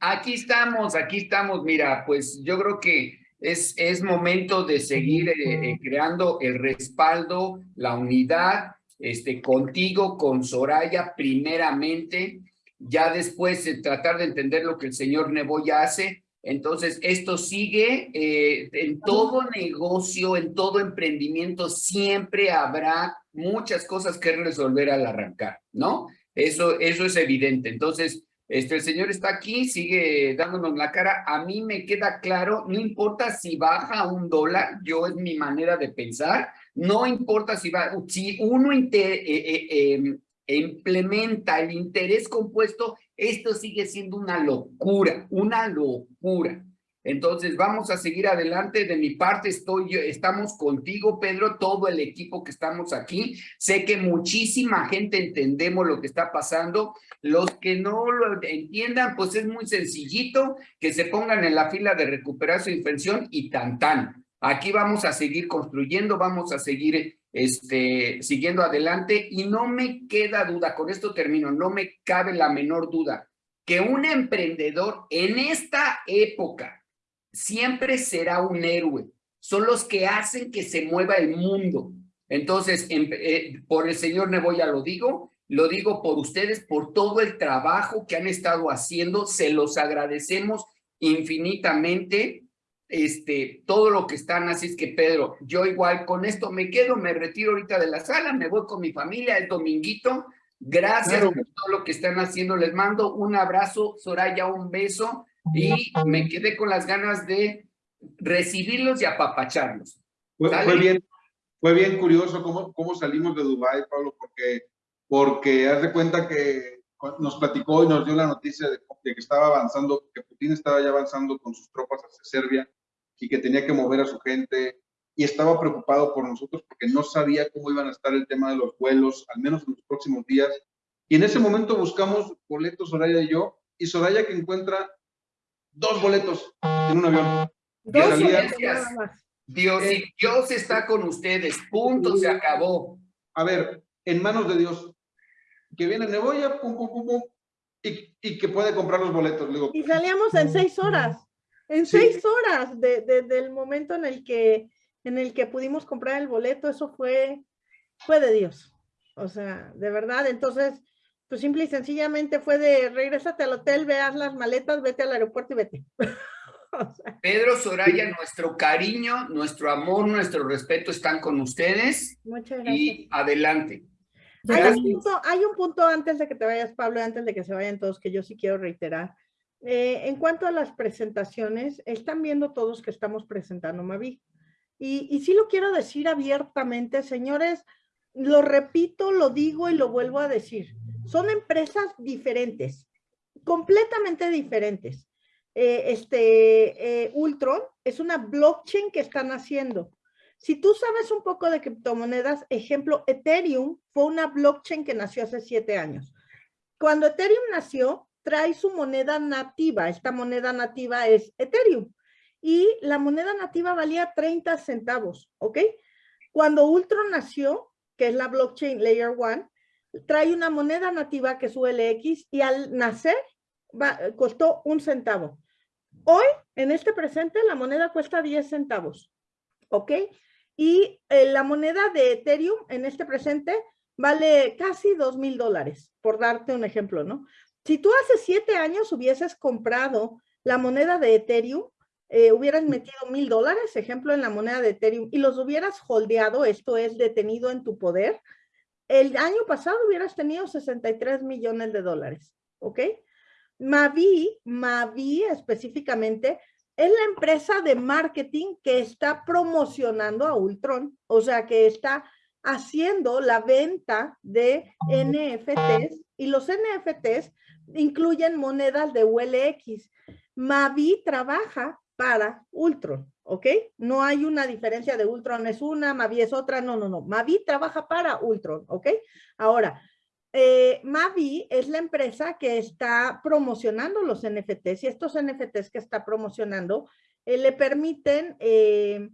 Speaker 4: Aquí estamos, aquí estamos. Mira, pues yo creo que es, es momento de seguir eh, eh, creando el respaldo, la unidad, este, contigo, con Soraya, primeramente. Ya después eh, tratar de entender lo que el señor Neboya hace. Entonces, esto sigue eh, en todo negocio, en todo emprendimiento, siempre habrá muchas cosas que resolver al arrancar, ¿no? Eso, eso es evidente. Entonces, este, el señor está aquí, sigue dándonos la cara. A mí me queda claro, no importa si baja un dólar, yo es mi manera de pensar, no importa si va, si uno eh, eh, eh, implementa el interés compuesto, esto sigue siendo una locura, una locura. Entonces, vamos a seguir adelante. De mi parte, estoy, yo- estamos contigo, Pedro, todo el equipo que estamos aquí. Sé que muchísima gente entendemos lo que está pasando. Los que no lo entiendan, pues es muy sencillito que se pongan en la fila de recuperar su infección y tan tan. Aquí vamos a seguir construyendo, vamos a seguir este, siguiendo adelante y no me queda duda, con esto termino, no me cabe la menor duda que un emprendedor en esta época siempre será un héroe. Son los que hacen que se mueva el mundo. Entonces, em- eh, por el señor Neboya lo digo, lo digo por ustedes, por todo el trabajo que han estado haciendo, se los agradecemos infinitamente, este, todo lo que están, así es que Pedro, yo igual con esto me quedo, me retiro ahorita de la sala, me voy con mi familia el dominguito, gracias
Speaker 3: Claro.
Speaker 4: por todo lo que están haciendo, les mando un abrazo, Soraya, un beso, y me quedé con las ganas de recibirlos y apapacharlos.
Speaker 3: Fue, fue bien, fue bien curioso cómo, cómo salimos de Dubái, Pablo, porque, porque haz de cuenta que nos platicó y nos dio la noticia de, de que estaba avanzando, que Putin estaba ya avanzando con sus tropas hacia Serbia y que tenía que mover a su gente y estaba preocupado por nosotros porque no sabía cómo iban a estar el tema de los vuelos, al menos en los próximos días. Y en ese momento buscamos boletos, Soraya y yo, y Soraya que encuentra dos boletos en un avión.
Speaker 2: Dos más.
Speaker 4: Dios, y Dios está con ustedes, punto, se acabó.
Speaker 3: a ver, en manos de Dios, que viene Neboya, pum, pum, pum, pum, y, y que puede comprar los boletos. Le digo,
Speaker 2: Y salíamos en seis horas, en
Speaker 3: Sí.
Speaker 2: seis horas de, de- del momento en el que en el que pudimos comprar el boleto, eso fue, fue de Dios. O sea, de verdad, entonces, pues simple y sencillamente fue de regrésate al hotel, veas las maletas, vete al aeropuerto y vete. (laughs) O sea,
Speaker 4: Pedro Soraya, nuestro cariño, nuestro amor, nuestro respeto están con ustedes
Speaker 2: muchas gracias.
Speaker 4: y adelante.
Speaker 2: Hay un, punto, hay un punto antes de que te vayas, Pablo, y antes de que se vayan todos, que yo sí quiero reiterar. Eh, en cuanto a las presentaciones, están viendo todos que estamos presentando Mavi. Y, y sí lo quiero decir abiertamente, señores, lo repito, lo digo y lo vuelvo a decir. Son empresas diferentes, completamente diferentes. Eh, este, eh, Ultron es una blockchain que están haciendo. Si tú sabes un poco de criptomonedas, ejemplo, Ethereum fue una blockchain que nació hace siete años. Cuando Ethereum nació, trae su moneda nativa. Esta moneda nativa es Ethereum. Y la moneda nativa valía 30 centavos, ¿ok? Cuando Ultron nació, que es la blockchain Layer 1, trae una moneda nativa que es ULX y al nacer, va- costó un centavo. Hoy, en este presente, la moneda cuesta 10 centavos, ¿ok? Y eh, la moneda de Ethereum en este presente vale casi 2 mil dólares, por darte un ejemplo, ¿no? Si tú hace siete años hubieses comprado la moneda de Ethereum, eh, hubieras metido mil dólares, ejemplo, en la moneda de Ethereum, y los hubieras holdeado, esto es detenido en tu poder, el año pasado hubieras tenido 63 millones de dólares, ¿ok? Mavi, Mavi específicamente, es la empresa de marketing que está promocionando a Ultron, o sea, que está haciendo la venta de NFTs y los NFTs incluyen monedas de ULX. Mavi trabaja para Ultron, ¿ok? No hay una diferencia de Ultron es una, Mavi es otra, no, no, no. Mavi trabaja para Ultron, ¿ok? Ahora, eh, Mavi es la empresa que está promocionando los NFTs y estos NFTs que está promocionando eh, le permiten, eh,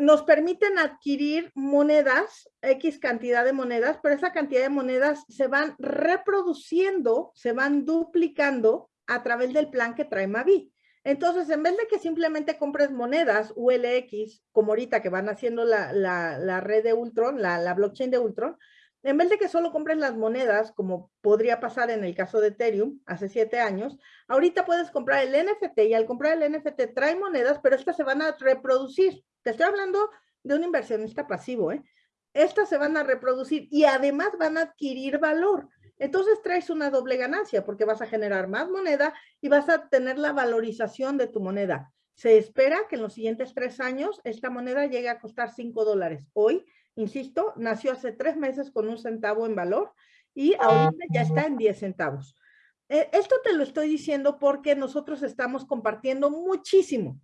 Speaker 2: nos permiten adquirir monedas, X cantidad de monedas, pero esa cantidad de monedas se van reproduciendo, se van duplicando a través del plan que trae Mavi. Entonces, en vez de que simplemente compres monedas ULX, como ahorita que van haciendo la, la, red de Ultron, la, la blockchain de Ultron, en vez de que solo compres las monedas, como podría pasar en el caso de Ethereum hace siete años, ahorita puedes comprar el NFT y al comprar el NFT trae monedas, pero estas se van a reproducir. Te estoy hablando de un inversionista pasivo, ¿eh? Estas se van a reproducir y además van a adquirir valor. Entonces traes una doble ganancia porque vas a generar más moneda y vas a tener la valorización de tu moneda. Se espera que en los siguientes tres años esta moneda llegue a costar cinco dólares. Hoy insisto, nació hace tres meses con un centavo en valor y ahorita ya está en 10 centavos. Eh, esto te lo estoy diciendo porque nosotros estamos compartiendo muchísimo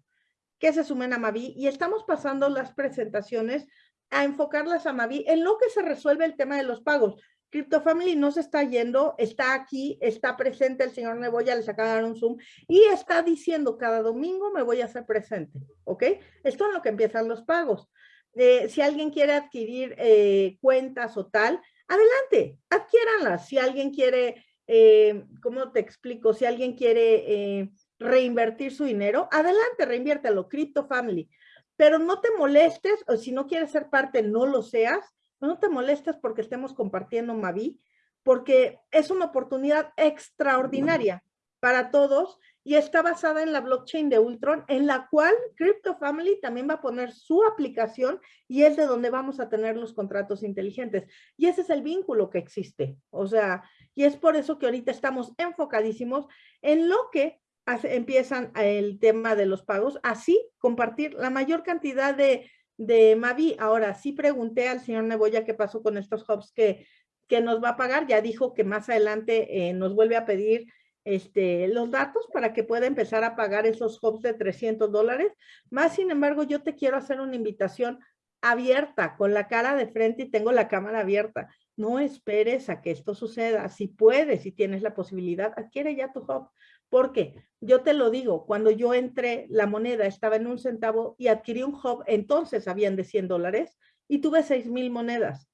Speaker 2: que se sumen a Mavi y estamos pasando las presentaciones a enfocarlas a Mavi en lo que se resuelve el tema de los pagos. Crypto Family no se está yendo, está aquí, está presente el señor Neboya, les acaba de dar un Zoom y está diciendo cada domingo me voy a hacer presente, ¿ok? Esto es lo que empiezan los pagos. Eh, si alguien quiere adquirir eh, cuentas o tal, adelante, adquiéranlas. Si alguien quiere, eh, ¿cómo te explico? Si alguien quiere reinvertir su dinero, adelante, reinviértelo, Crypto Family. Pero no te molestes, o si no quieres ser parte, no lo seas, no te molestes porque estemos compartiendo Mavi, porque es una oportunidad extraordinaria para todos y está basada en la blockchain de Ultron, en la cual Crypto Family también va a poner su aplicación y es de donde vamos a tener los contratos inteligentes. Y ese es el vínculo que existe. O sea, y es por eso que ahorita estamos enfocadísimos en lo que empiezan el tema de los pagos, así compartir la mayor cantidad de, de Mavi. Ahora, sí pregunté al señor Neboya qué pasó con estos hubs que, que nos va a pagar. Ya dijo que más adelante eh, nos vuelve a pedir este, los datos para que pueda empezar a pagar esos hubs de 300 dólares. Más sin embargo, yo te quiero hacer una invitación abierta, con la cara de frente y tengo la cámara abierta. No esperes a que esto suceda. Si puedes, si tienes la posibilidad, adquiere ya tu hub. Porque yo te lo digo, cuando yo entré, la moneda estaba en un centavo y adquirí un hub, entonces habían de 100 dólares y tuve 6 mil monedas.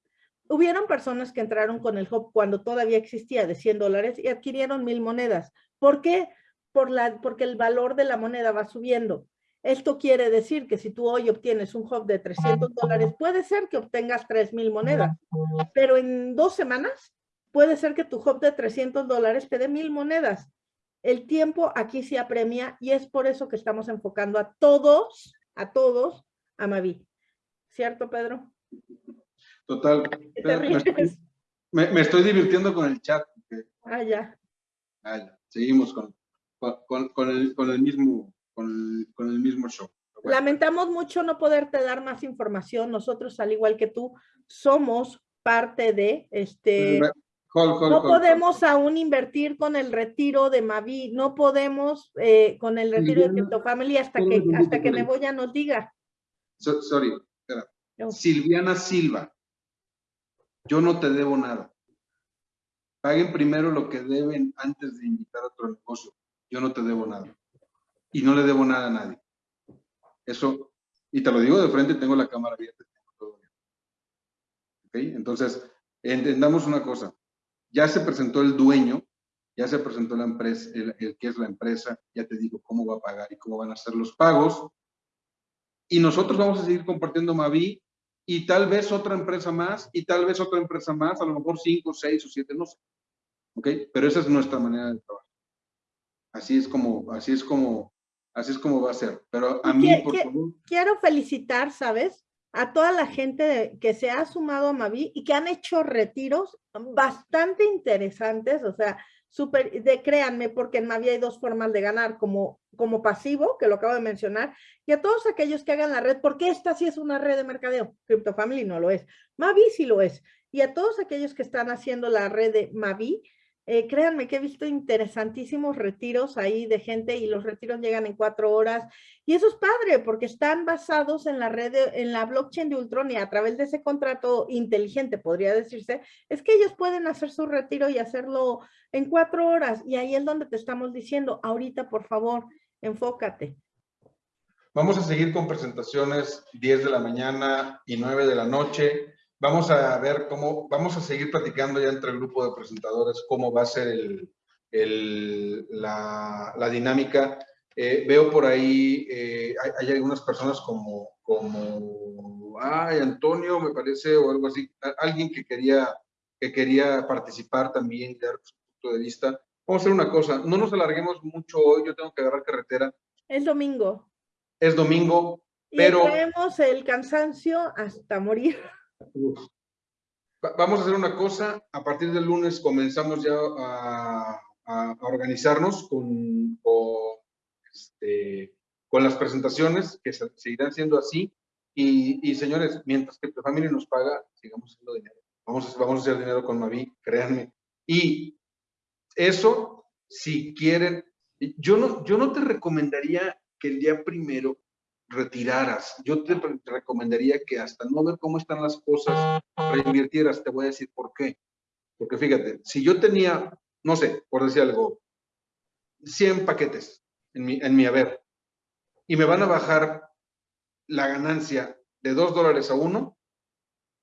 Speaker 2: Hubieron personas que entraron con el hub cuando todavía existía de 100 dólares y adquirieron mil monedas. ¿Por qué? Por la, porque el valor de la moneda va subiendo. Esto quiere decir que si tú hoy obtienes un hub de 300 dólares, puede ser que obtengas 3 mil monedas, pero en dos semanas puede ser que tu hub de 300 dólares te dé mil monedas. El tiempo aquí se apremia y es por eso que estamos enfocando a todos, a todos, a Mavi. ¿Cierto, Pedro?
Speaker 3: Total. Me estoy, me, me estoy, divirtiendo con el chat.
Speaker 2: Ah, ya.
Speaker 3: Ah, ya. Seguimos con, con, con, el, con, el, mismo, con, el, con el mismo show.
Speaker 2: Bueno. Lamentamos mucho no poderte dar más información. Nosotros, al igual que tú, somos parte de este... No podemos aún invertir con el retiro de Mavi, no podemos eh, con el retiro de Crypto Family hasta que, hasta que Neboya nos diga.
Speaker 3: So, sorry, espera. No. Silviana Silva, yo no te debo nada. Paguen primero lo que deben antes de invitar a otro negocio. Yo no te debo nada. Y no le debo nada a nadie. Eso, y te lo digo de frente, tengo la cámara abierta. Tengo todo bien. ¿Ok? Entonces, entendamos una cosa. Ya se presentó el dueño ya se presentó la empresa, el, el que es la empresa, ya te digo cómo va a pagar y cómo van a ser los pagos. Y nosotros vamos a seguir compartiendo Mavi y tal vez otra empresa más y tal vez otra empresa más, a lo mejor cinco, seis o siete, no sé. ¿Ok? Pero esa es nuestra manera de trabajar. Así es como, así es como, así es como va a ser. Pero a mí, por favor,
Speaker 2: quiero felicitar, ¿sabes? A toda la gente de- que se ha sumado a Mavi y que han hecho retiros bastante interesantes, o sea, súper, de créanme, porque en Mavi hay dos formas de ganar, como, como pasivo, que lo acabo de mencionar, y a todos aquellos que hagan la red, porque esta sí es una red de mercadeo, CryptoFamily no lo es, Mavi sí lo es, y a todos aquellos que están haciendo la red de Mavi, eh, créanme que he visto interesantísimos retiros ahí de gente y los retiros llegan en cuatro horas y eso es padre porque están basados en la red, en la blockchain de Ultron y a través de ese contrato inteligente, podría decirse, es que ellos pueden hacer su retiro y hacerlo en cuatro horas. Y ahí es donde te estamos diciendo, ahorita, por favor, enfócate.
Speaker 3: Vamos a seguir con presentaciones 10 de la mañana y 9 de la noche. Vamos a ver cómo, vamos a seguir platicando ya entre el grupo de presentadores cómo va a ser el, el- la, la dinámica. Eh, veo por ahí, eh, hay, hay algunas personas como, como, ay, Antonio, me parece, o algo así, alguien que quería, que quería participar también dar su punto de vista. Vamos a hacer una cosa, no nos alarguemos mucho hoy, yo tengo que agarrar carretera.
Speaker 2: Es domingo.
Speaker 3: Es domingo,
Speaker 2: Y
Speaker 3: Pero-
Speaker 2: el cansancio hasta morir.
Speaker 3: Vamos a hacer una cosa, a partir del lunes comenzamos ya a, organizarnos con, este, con las presentaciones que se, seguirán siendo así. Y, señores, mientras que tu familia nos paga, sigamos haciendo dinero. Vamos a, vamos a hacer dinero con Mavi, créanme. Y eso, si quieren, yo no, yo no te recomendaría que el día primero retiraras. Yo te re- recomendaría que hasta no ver cómo están las cosas, reinvirtieras. Te voy a decir por qué. Porque fíjate, si yo tenía, no sé, por decir algo, 100 paquetes en mi, en mi haber y me van a bajar la ganancia de 2 dólares a 1,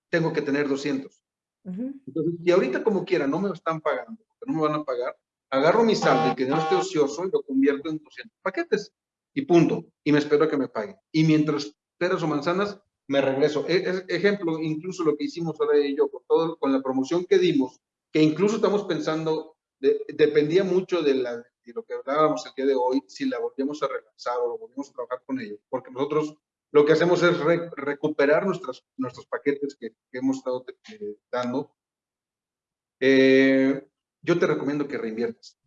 Speaker 3: tengo que tener 200.
Speaker 2: Ujú.
Speaker 3: Entonces, y ahorita como quiera, no me están pagando, porque no me van a pagar, agarro mi saldo y que no esté ocioso y lo convierto en 200 paquetes y punto. Y me espero que me paguen. Y mientras peras o manzanas, me regreso. E- es- ejemplo, incluso lo que hicimos ahora y yo, con, todo, con la promoción que dimos, que incluso estamos pensando, de- dependía mucho de, la, de lo que hablábamos el día de hoy, si la volvíamos a relanzar o volvíamos a trabajar con ellos, porque nosotros lo que hacemos es re- recuperar nuestras, nuestros paquetes que, que hemos estado eh, dando. Eh, yo te recomiendo que reinviertas.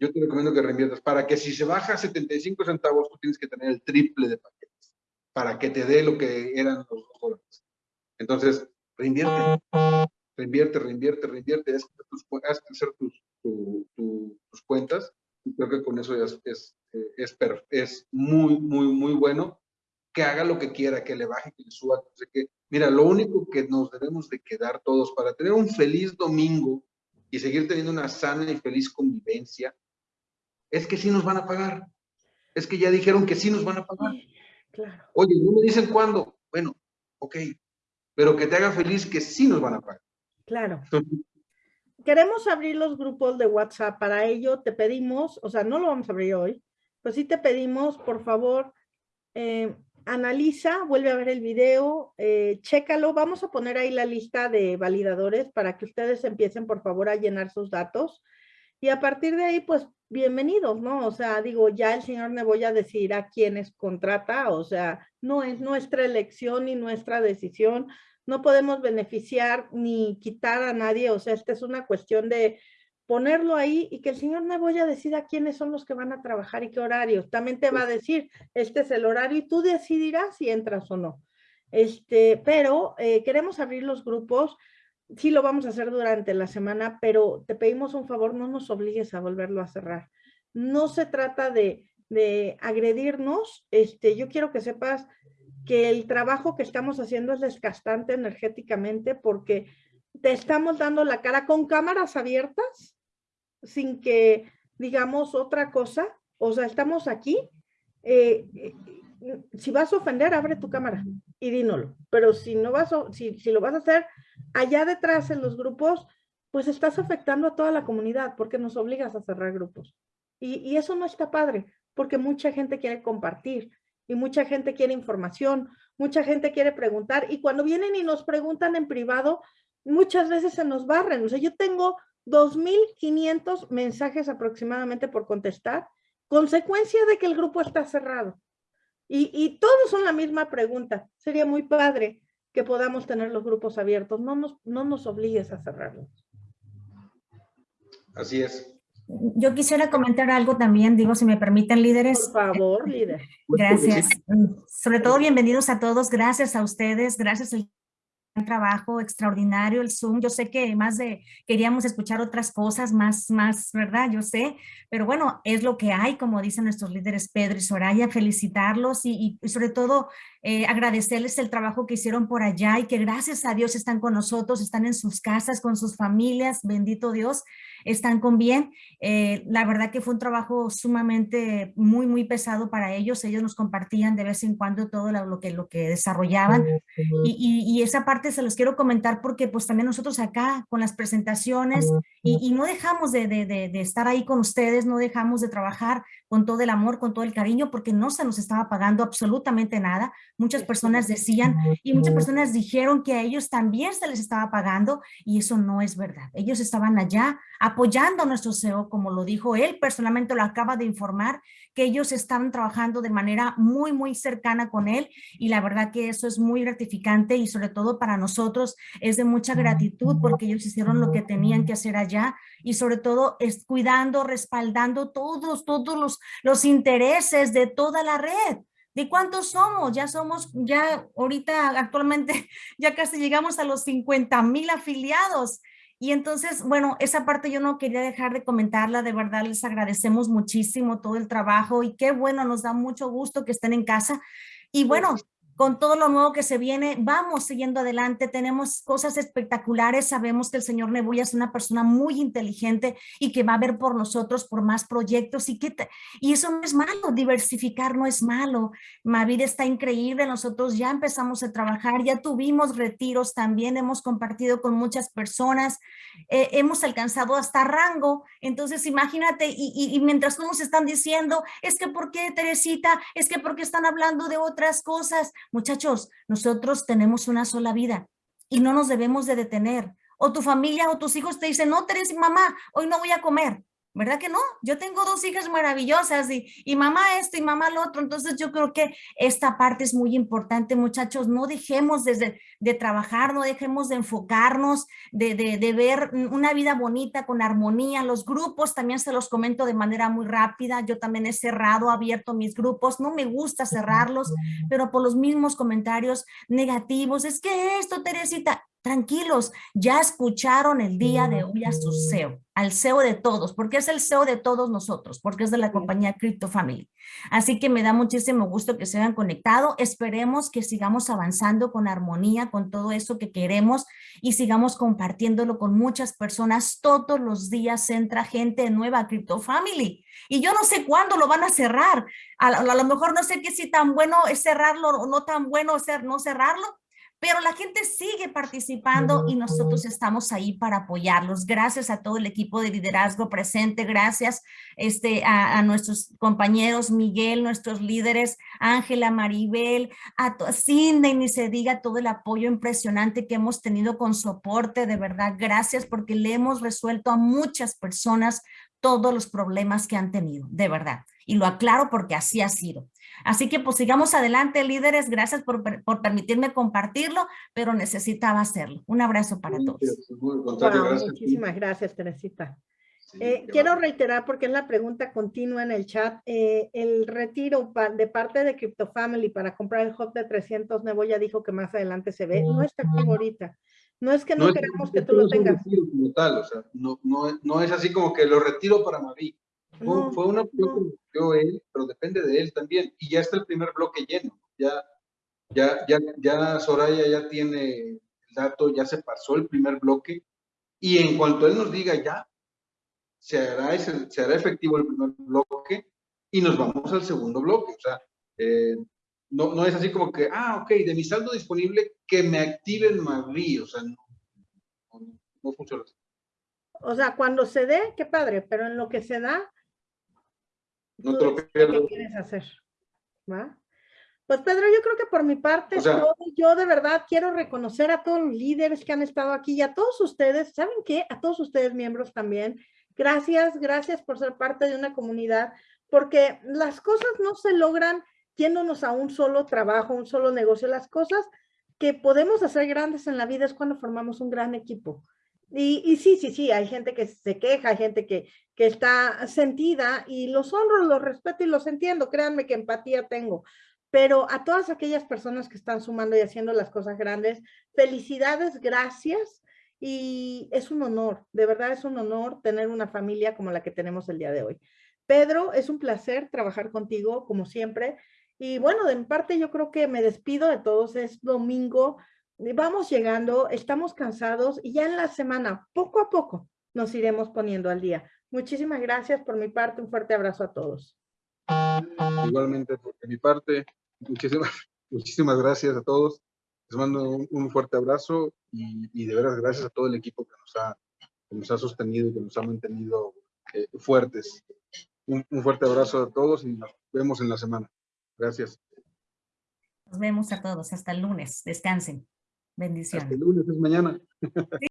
Speaker 3: Yo te recomiendo que reinviertas para que si se baja a 75 centavos, tú tienes que tener el triple de paquetes para que te dé lo que eran los dos dólares. Entonces, reinvierte, reinvierte, reinvierte, reinvierte, haz, tus, haz crecer tus, tu- tu- tus cuentas y creo que con eso es, es, eh, es, es muy, muy, muy bueno que haga lo que quiera, que le baje, que le suba, no sé qué. Mira, lo único que nos debemos de quedar todos para tener un feliz domingo y seguir teniendo una sana y feliz convivencia, es que sí nos van a pagar. Es que ya dijeron que sí nos van a pagar.
Speaker 2: Claro.
Speaker 3: Oye, no me dicen cuándo. Bueno, ok, pero que te haga feliz que sí nos van a pagar.
Speaker 2: Claro.
Speaker 3: Entonces,
Speaker 2: Queremos abrir los grupos de WhatsApp. Para ello te pedimos, o sea, no lo vamos a abrir hoy, pero sí te pedimos, por favor, eh, analiza, vuelve a ver el video, eh, chécalo. Vamos a poner ahí la lista de validadores para que ustedes empiecen, por favor, a llenar sus datos. Y a partir de ahí, pues, bienvenidos, ¿no? O sea, digo, ya el señor Neboya decidirá quiénes contrata, o sea, no es nuestra elección ni nuestra decisión no podemos beneficiar ni quitar a nadie, o sea, esta es una cuestión de ponerlo ahí y que el señor Neboya decida quiénes son los que van a trabajar y qué horarios. También te va a decir, este es el horario y tú decidirás si entras o no. Este, pero eh, queremos abrir los grupos, sí lo vamos a hacer durante la semana, pero te pedimos un favor, no nos obligues a volverlo a cerrar. No se trata de, de agredirnos, este, yo quiero que sepas que el trabajo que estamos haciendo es desgastante energéticamente porque te estamos dando la cara con cámaras abiertas sin que digamos otra cosa. O sea, estamos aquí. eh, eh, si vas a ofender, abre tu cámara y dínolo. Pero si no vas a, si, si lo vas a hacer allá detrás en los grupos, pues estás afectando a toda la comunidad porque nos obligas a cerrar grupos. Y, y eso no está padre, porque mucha gente quiere compartir y mucha gente quiere información, mucha gente quiere preguntar y cuando vienen y nos preguntan en privado, muchas veces se nos barren. O sea, yo tengo 2.500 mensajes aproximadamente por contestar, consecuencia de que el grupo está cerrado. Y, y todos son la misma pregunta. Sería muy padre que podamos tener los grupos abiertos. No nos, no nos obligues a cerrarlos.
Speaker 3: Así es.
Speaker 5: Yo quisiera comentar algo también, digo, si me permiten, líderes.
Speaker 2: Por favor, líder.
Speaker 5: Gracias. Mm, Sobre todo, bienvenidos a todos. Gracias a ustedes. Gracias al trabajo extraordinario, el Zoom. Yo sé que más de queríamos escuchar otras cosas, más, más, ¿verdad? Yo sé, pero bueno, es lo que hay, como dicen nuestros líderes Pedro y Soraya, felicitarlos y, y sobre todo eh, agradecerles el trabajo que hicieron por allá y que gracias a Dios están con nosotros, están en sus casas, con sus familias, bendito Dios, están con bien. Eh, la verdad que fue un trabajo sumamente muy, muy pesado para ellos. Ellos nos compartían de vez en cuando todo lo, que, lo que desarrollaban y, y, y, esa parte se los quiero comentar porque pues también nosotros acá con las presentaciones y, y no dejamos de, de, de, de estar ahí con ustedes, no dejamos de trabajar con todo el amor, con todo el cariño, porque no se nos estaba pagando absolutamente nada. Muchas personas decían y muchas personas dijeron que a ellos también se les estaba pagando y eso no es verdad. Ellos estaban allá apoyando a nuestro CEO, como lo dijo él, personalmente lo acaba de informar, que ellos estaban trabajando de manera muy, muy cercana con él y la verdad que eso es muy gratificante y sobre todo para nosotros es de mucha gratitud porque ellos hicieron lo que tenían que hacer allá y sobre todo es cuidando, respaldando todos, todos los, los intereses de toda la red. ¿De cuántos somos? Ya somos, ya ahorita actualmente (laughs) ya casi llegamos a los 50 mil afiliados. Y entonces, bueno, esa parte yo no quería dejar de comentarla, de verdad les agradecemos muchísimo todo el trabajo y qué bueno, nos da mucho gusto que estén en casa. Y bueno, con todo lo nuevo que se viene, vamos siguiendo adelante, tenemos cosas espectaculares, sabemos que el señor Nebuya es una persona muy inteligente y que va a ver por nosotros, por más proyectos y que y eso no es malo, diversificar no es malo, Mavid está increíble, nosotros ya empezamos a trabajar, ya tuvimos retiros también, hemos compartido con muchas personas, eh, hemos alcanzado hasta rango, entonces imagínate, y, y, y mientras todos están diciendo, es que ¿por qué Teresita? Es que ¿por qué están hablando de otras cosas? Muchachos, nosotros tenemos una sola vida y no nos debemos de detener. O tu familia o tus hijos te dicen, no, Teresa, mamá, hoy no voy a comer. ¿Verdad que no? Yo tengo dos hijas maravillosas y, y mamá esto y mamá lo otro, entonces yo creo que esta parte es muy importante, muchachos, no dejemos de, de trabajar, no dejemos de enfocarnos, de, de, de, ver una vida bonita con armonía, los grupos también se los comento de manera muy rápida, yo también he cerrado, abierto mis grupos, no me gusta cerrarlos, pero por los mismos comentarios negativos, es que esto, Teresita, tranquilos, ya escucharon el día de hoy a su CEO, al CEO de todos, porque es el CEO de todos nosotros, porque es de la compañía Crypto Family. Así que me da muchísimo gusto que se hayan conectado. Esperemos que sigamos avanzando con armonía, con todo eso que queremos y sigamos compartiéndolo con muchas personas. Todos los días entra gente nueva a Crypto Family y yo no sé cuándo lo van a cerrar. A, lo mejor no sé qué si tan bueno es cerrarlo o no tan bueno ser no cerrarlo, pero la gente sigue participando y nosotros estamos ahí para apoyarlos. Gracias a todo el equipo de liderazgo presente, gracias este, a, a nuestros compañeros Miguel, nuestros líderes, Ángela, Maribel, a Cindy, ni se diga todo el apoyo impresionante que hemos tenido con soporte, de verdad, gracias porque le hemos resuelto a muchas personas todos los problemas que han tenido, de verdad. Y lo aclaro porque así ha sido. Así que pues sigamos adelante, líderes. Gracias por, por permitirme compartirlo, pero necesitaba hacerlo. Un abrazo para todos.
Speaker 2: Wow, gracias. Muchísimas gracias, Teresita. Sí, eh, quiero reiterar, porque es la pregunta continua en el chat, eh, el retiro de parte de Crypto Family para comprar el hub de 300 Nebo ya dijo que más adelante se ve, no está activo ahorita. No es que no, no queramos que tú lo tengas.
Speaker 3: Como tal, o sea, no, no, no, es así como que lo retiro para Mavi. Fue, no, fue una opción que dio él, depende de él también. Y ya está el primer bloque lleno. Ya, ya, ya, ya Soraya ya tiene el dato, ya se pasó el primer bloque. Y en cuanto él nos diga ya, se hará, ese, se hará efectivo el primer bloque y nos vamos al segundo bloque. O sea, eh, no, no es así como que, ah, ok, de mi saldo disponible, que me activen Mavi. O sea, no, no, no funciona así.
Speaker 2: O sea, cuando se dé, qué padre, pero en lo que se da,
Speaker 3: No te lo pierdas.
Speaker 2: ¿Qué quieres hacer? ¿Va? Pues Pedro, yo creo que por mi parte,
Speaker 3: O sea-
Speaker 2: todo, yo de verdad quiero reconocer a todos los líderes que han estado aquí y a todos ustedes, ¿saben qué? A todos ustedes miembros también. Gracias, gracias por ser parte de una comunidad, porque las cosas no se logran yéndonos a un solo trabajo, un solo negocio. Las cosas que podemos hacer grandes en la vida es cuando formamos un gran equipo. Y, sí, sí, sí, hay gente que se queja, hay gente que, que está sentida y los honro, los respeto y los entiendo. Créanme que empatía tengo. Pero a todas aquellas personas que están sumando y haciendo las cosas grandes, felicidades, gracias. Y es un honor, de verdad es un honor tener una familia como la que tenemos el día de hoy. Pedro, es un placer trabajar contigo, como siempre. Y bueno, de mi parte yo creo que me despido de todos. Es domingo, vamos llegando, estamos cansados y ya en la semana, poco a poco, nos iremos poniendo al día. Muchísimas gracias por mi parte. Un fuerte abrazo a todos.
Speaker 3: Igualmente, por mi parte, muchísimas, (laughs) muchísimas gracias a todos. Les mando un, un fuerte abrazo y, y de veras gracias a todo el equipo que nos ha, que nos ha sostenido, que nos ha mantenido eh, fuertes. Un, un fuerte abrazo a todos y nos vemos en la semana. Gracias.
Speaker 5: Nos vemos a todos. Hasta el lunes. Descansen.
Speaker 3: Hasta
Speaker 5: Bendiciones.
Speaker 3: el lunes, es mañana.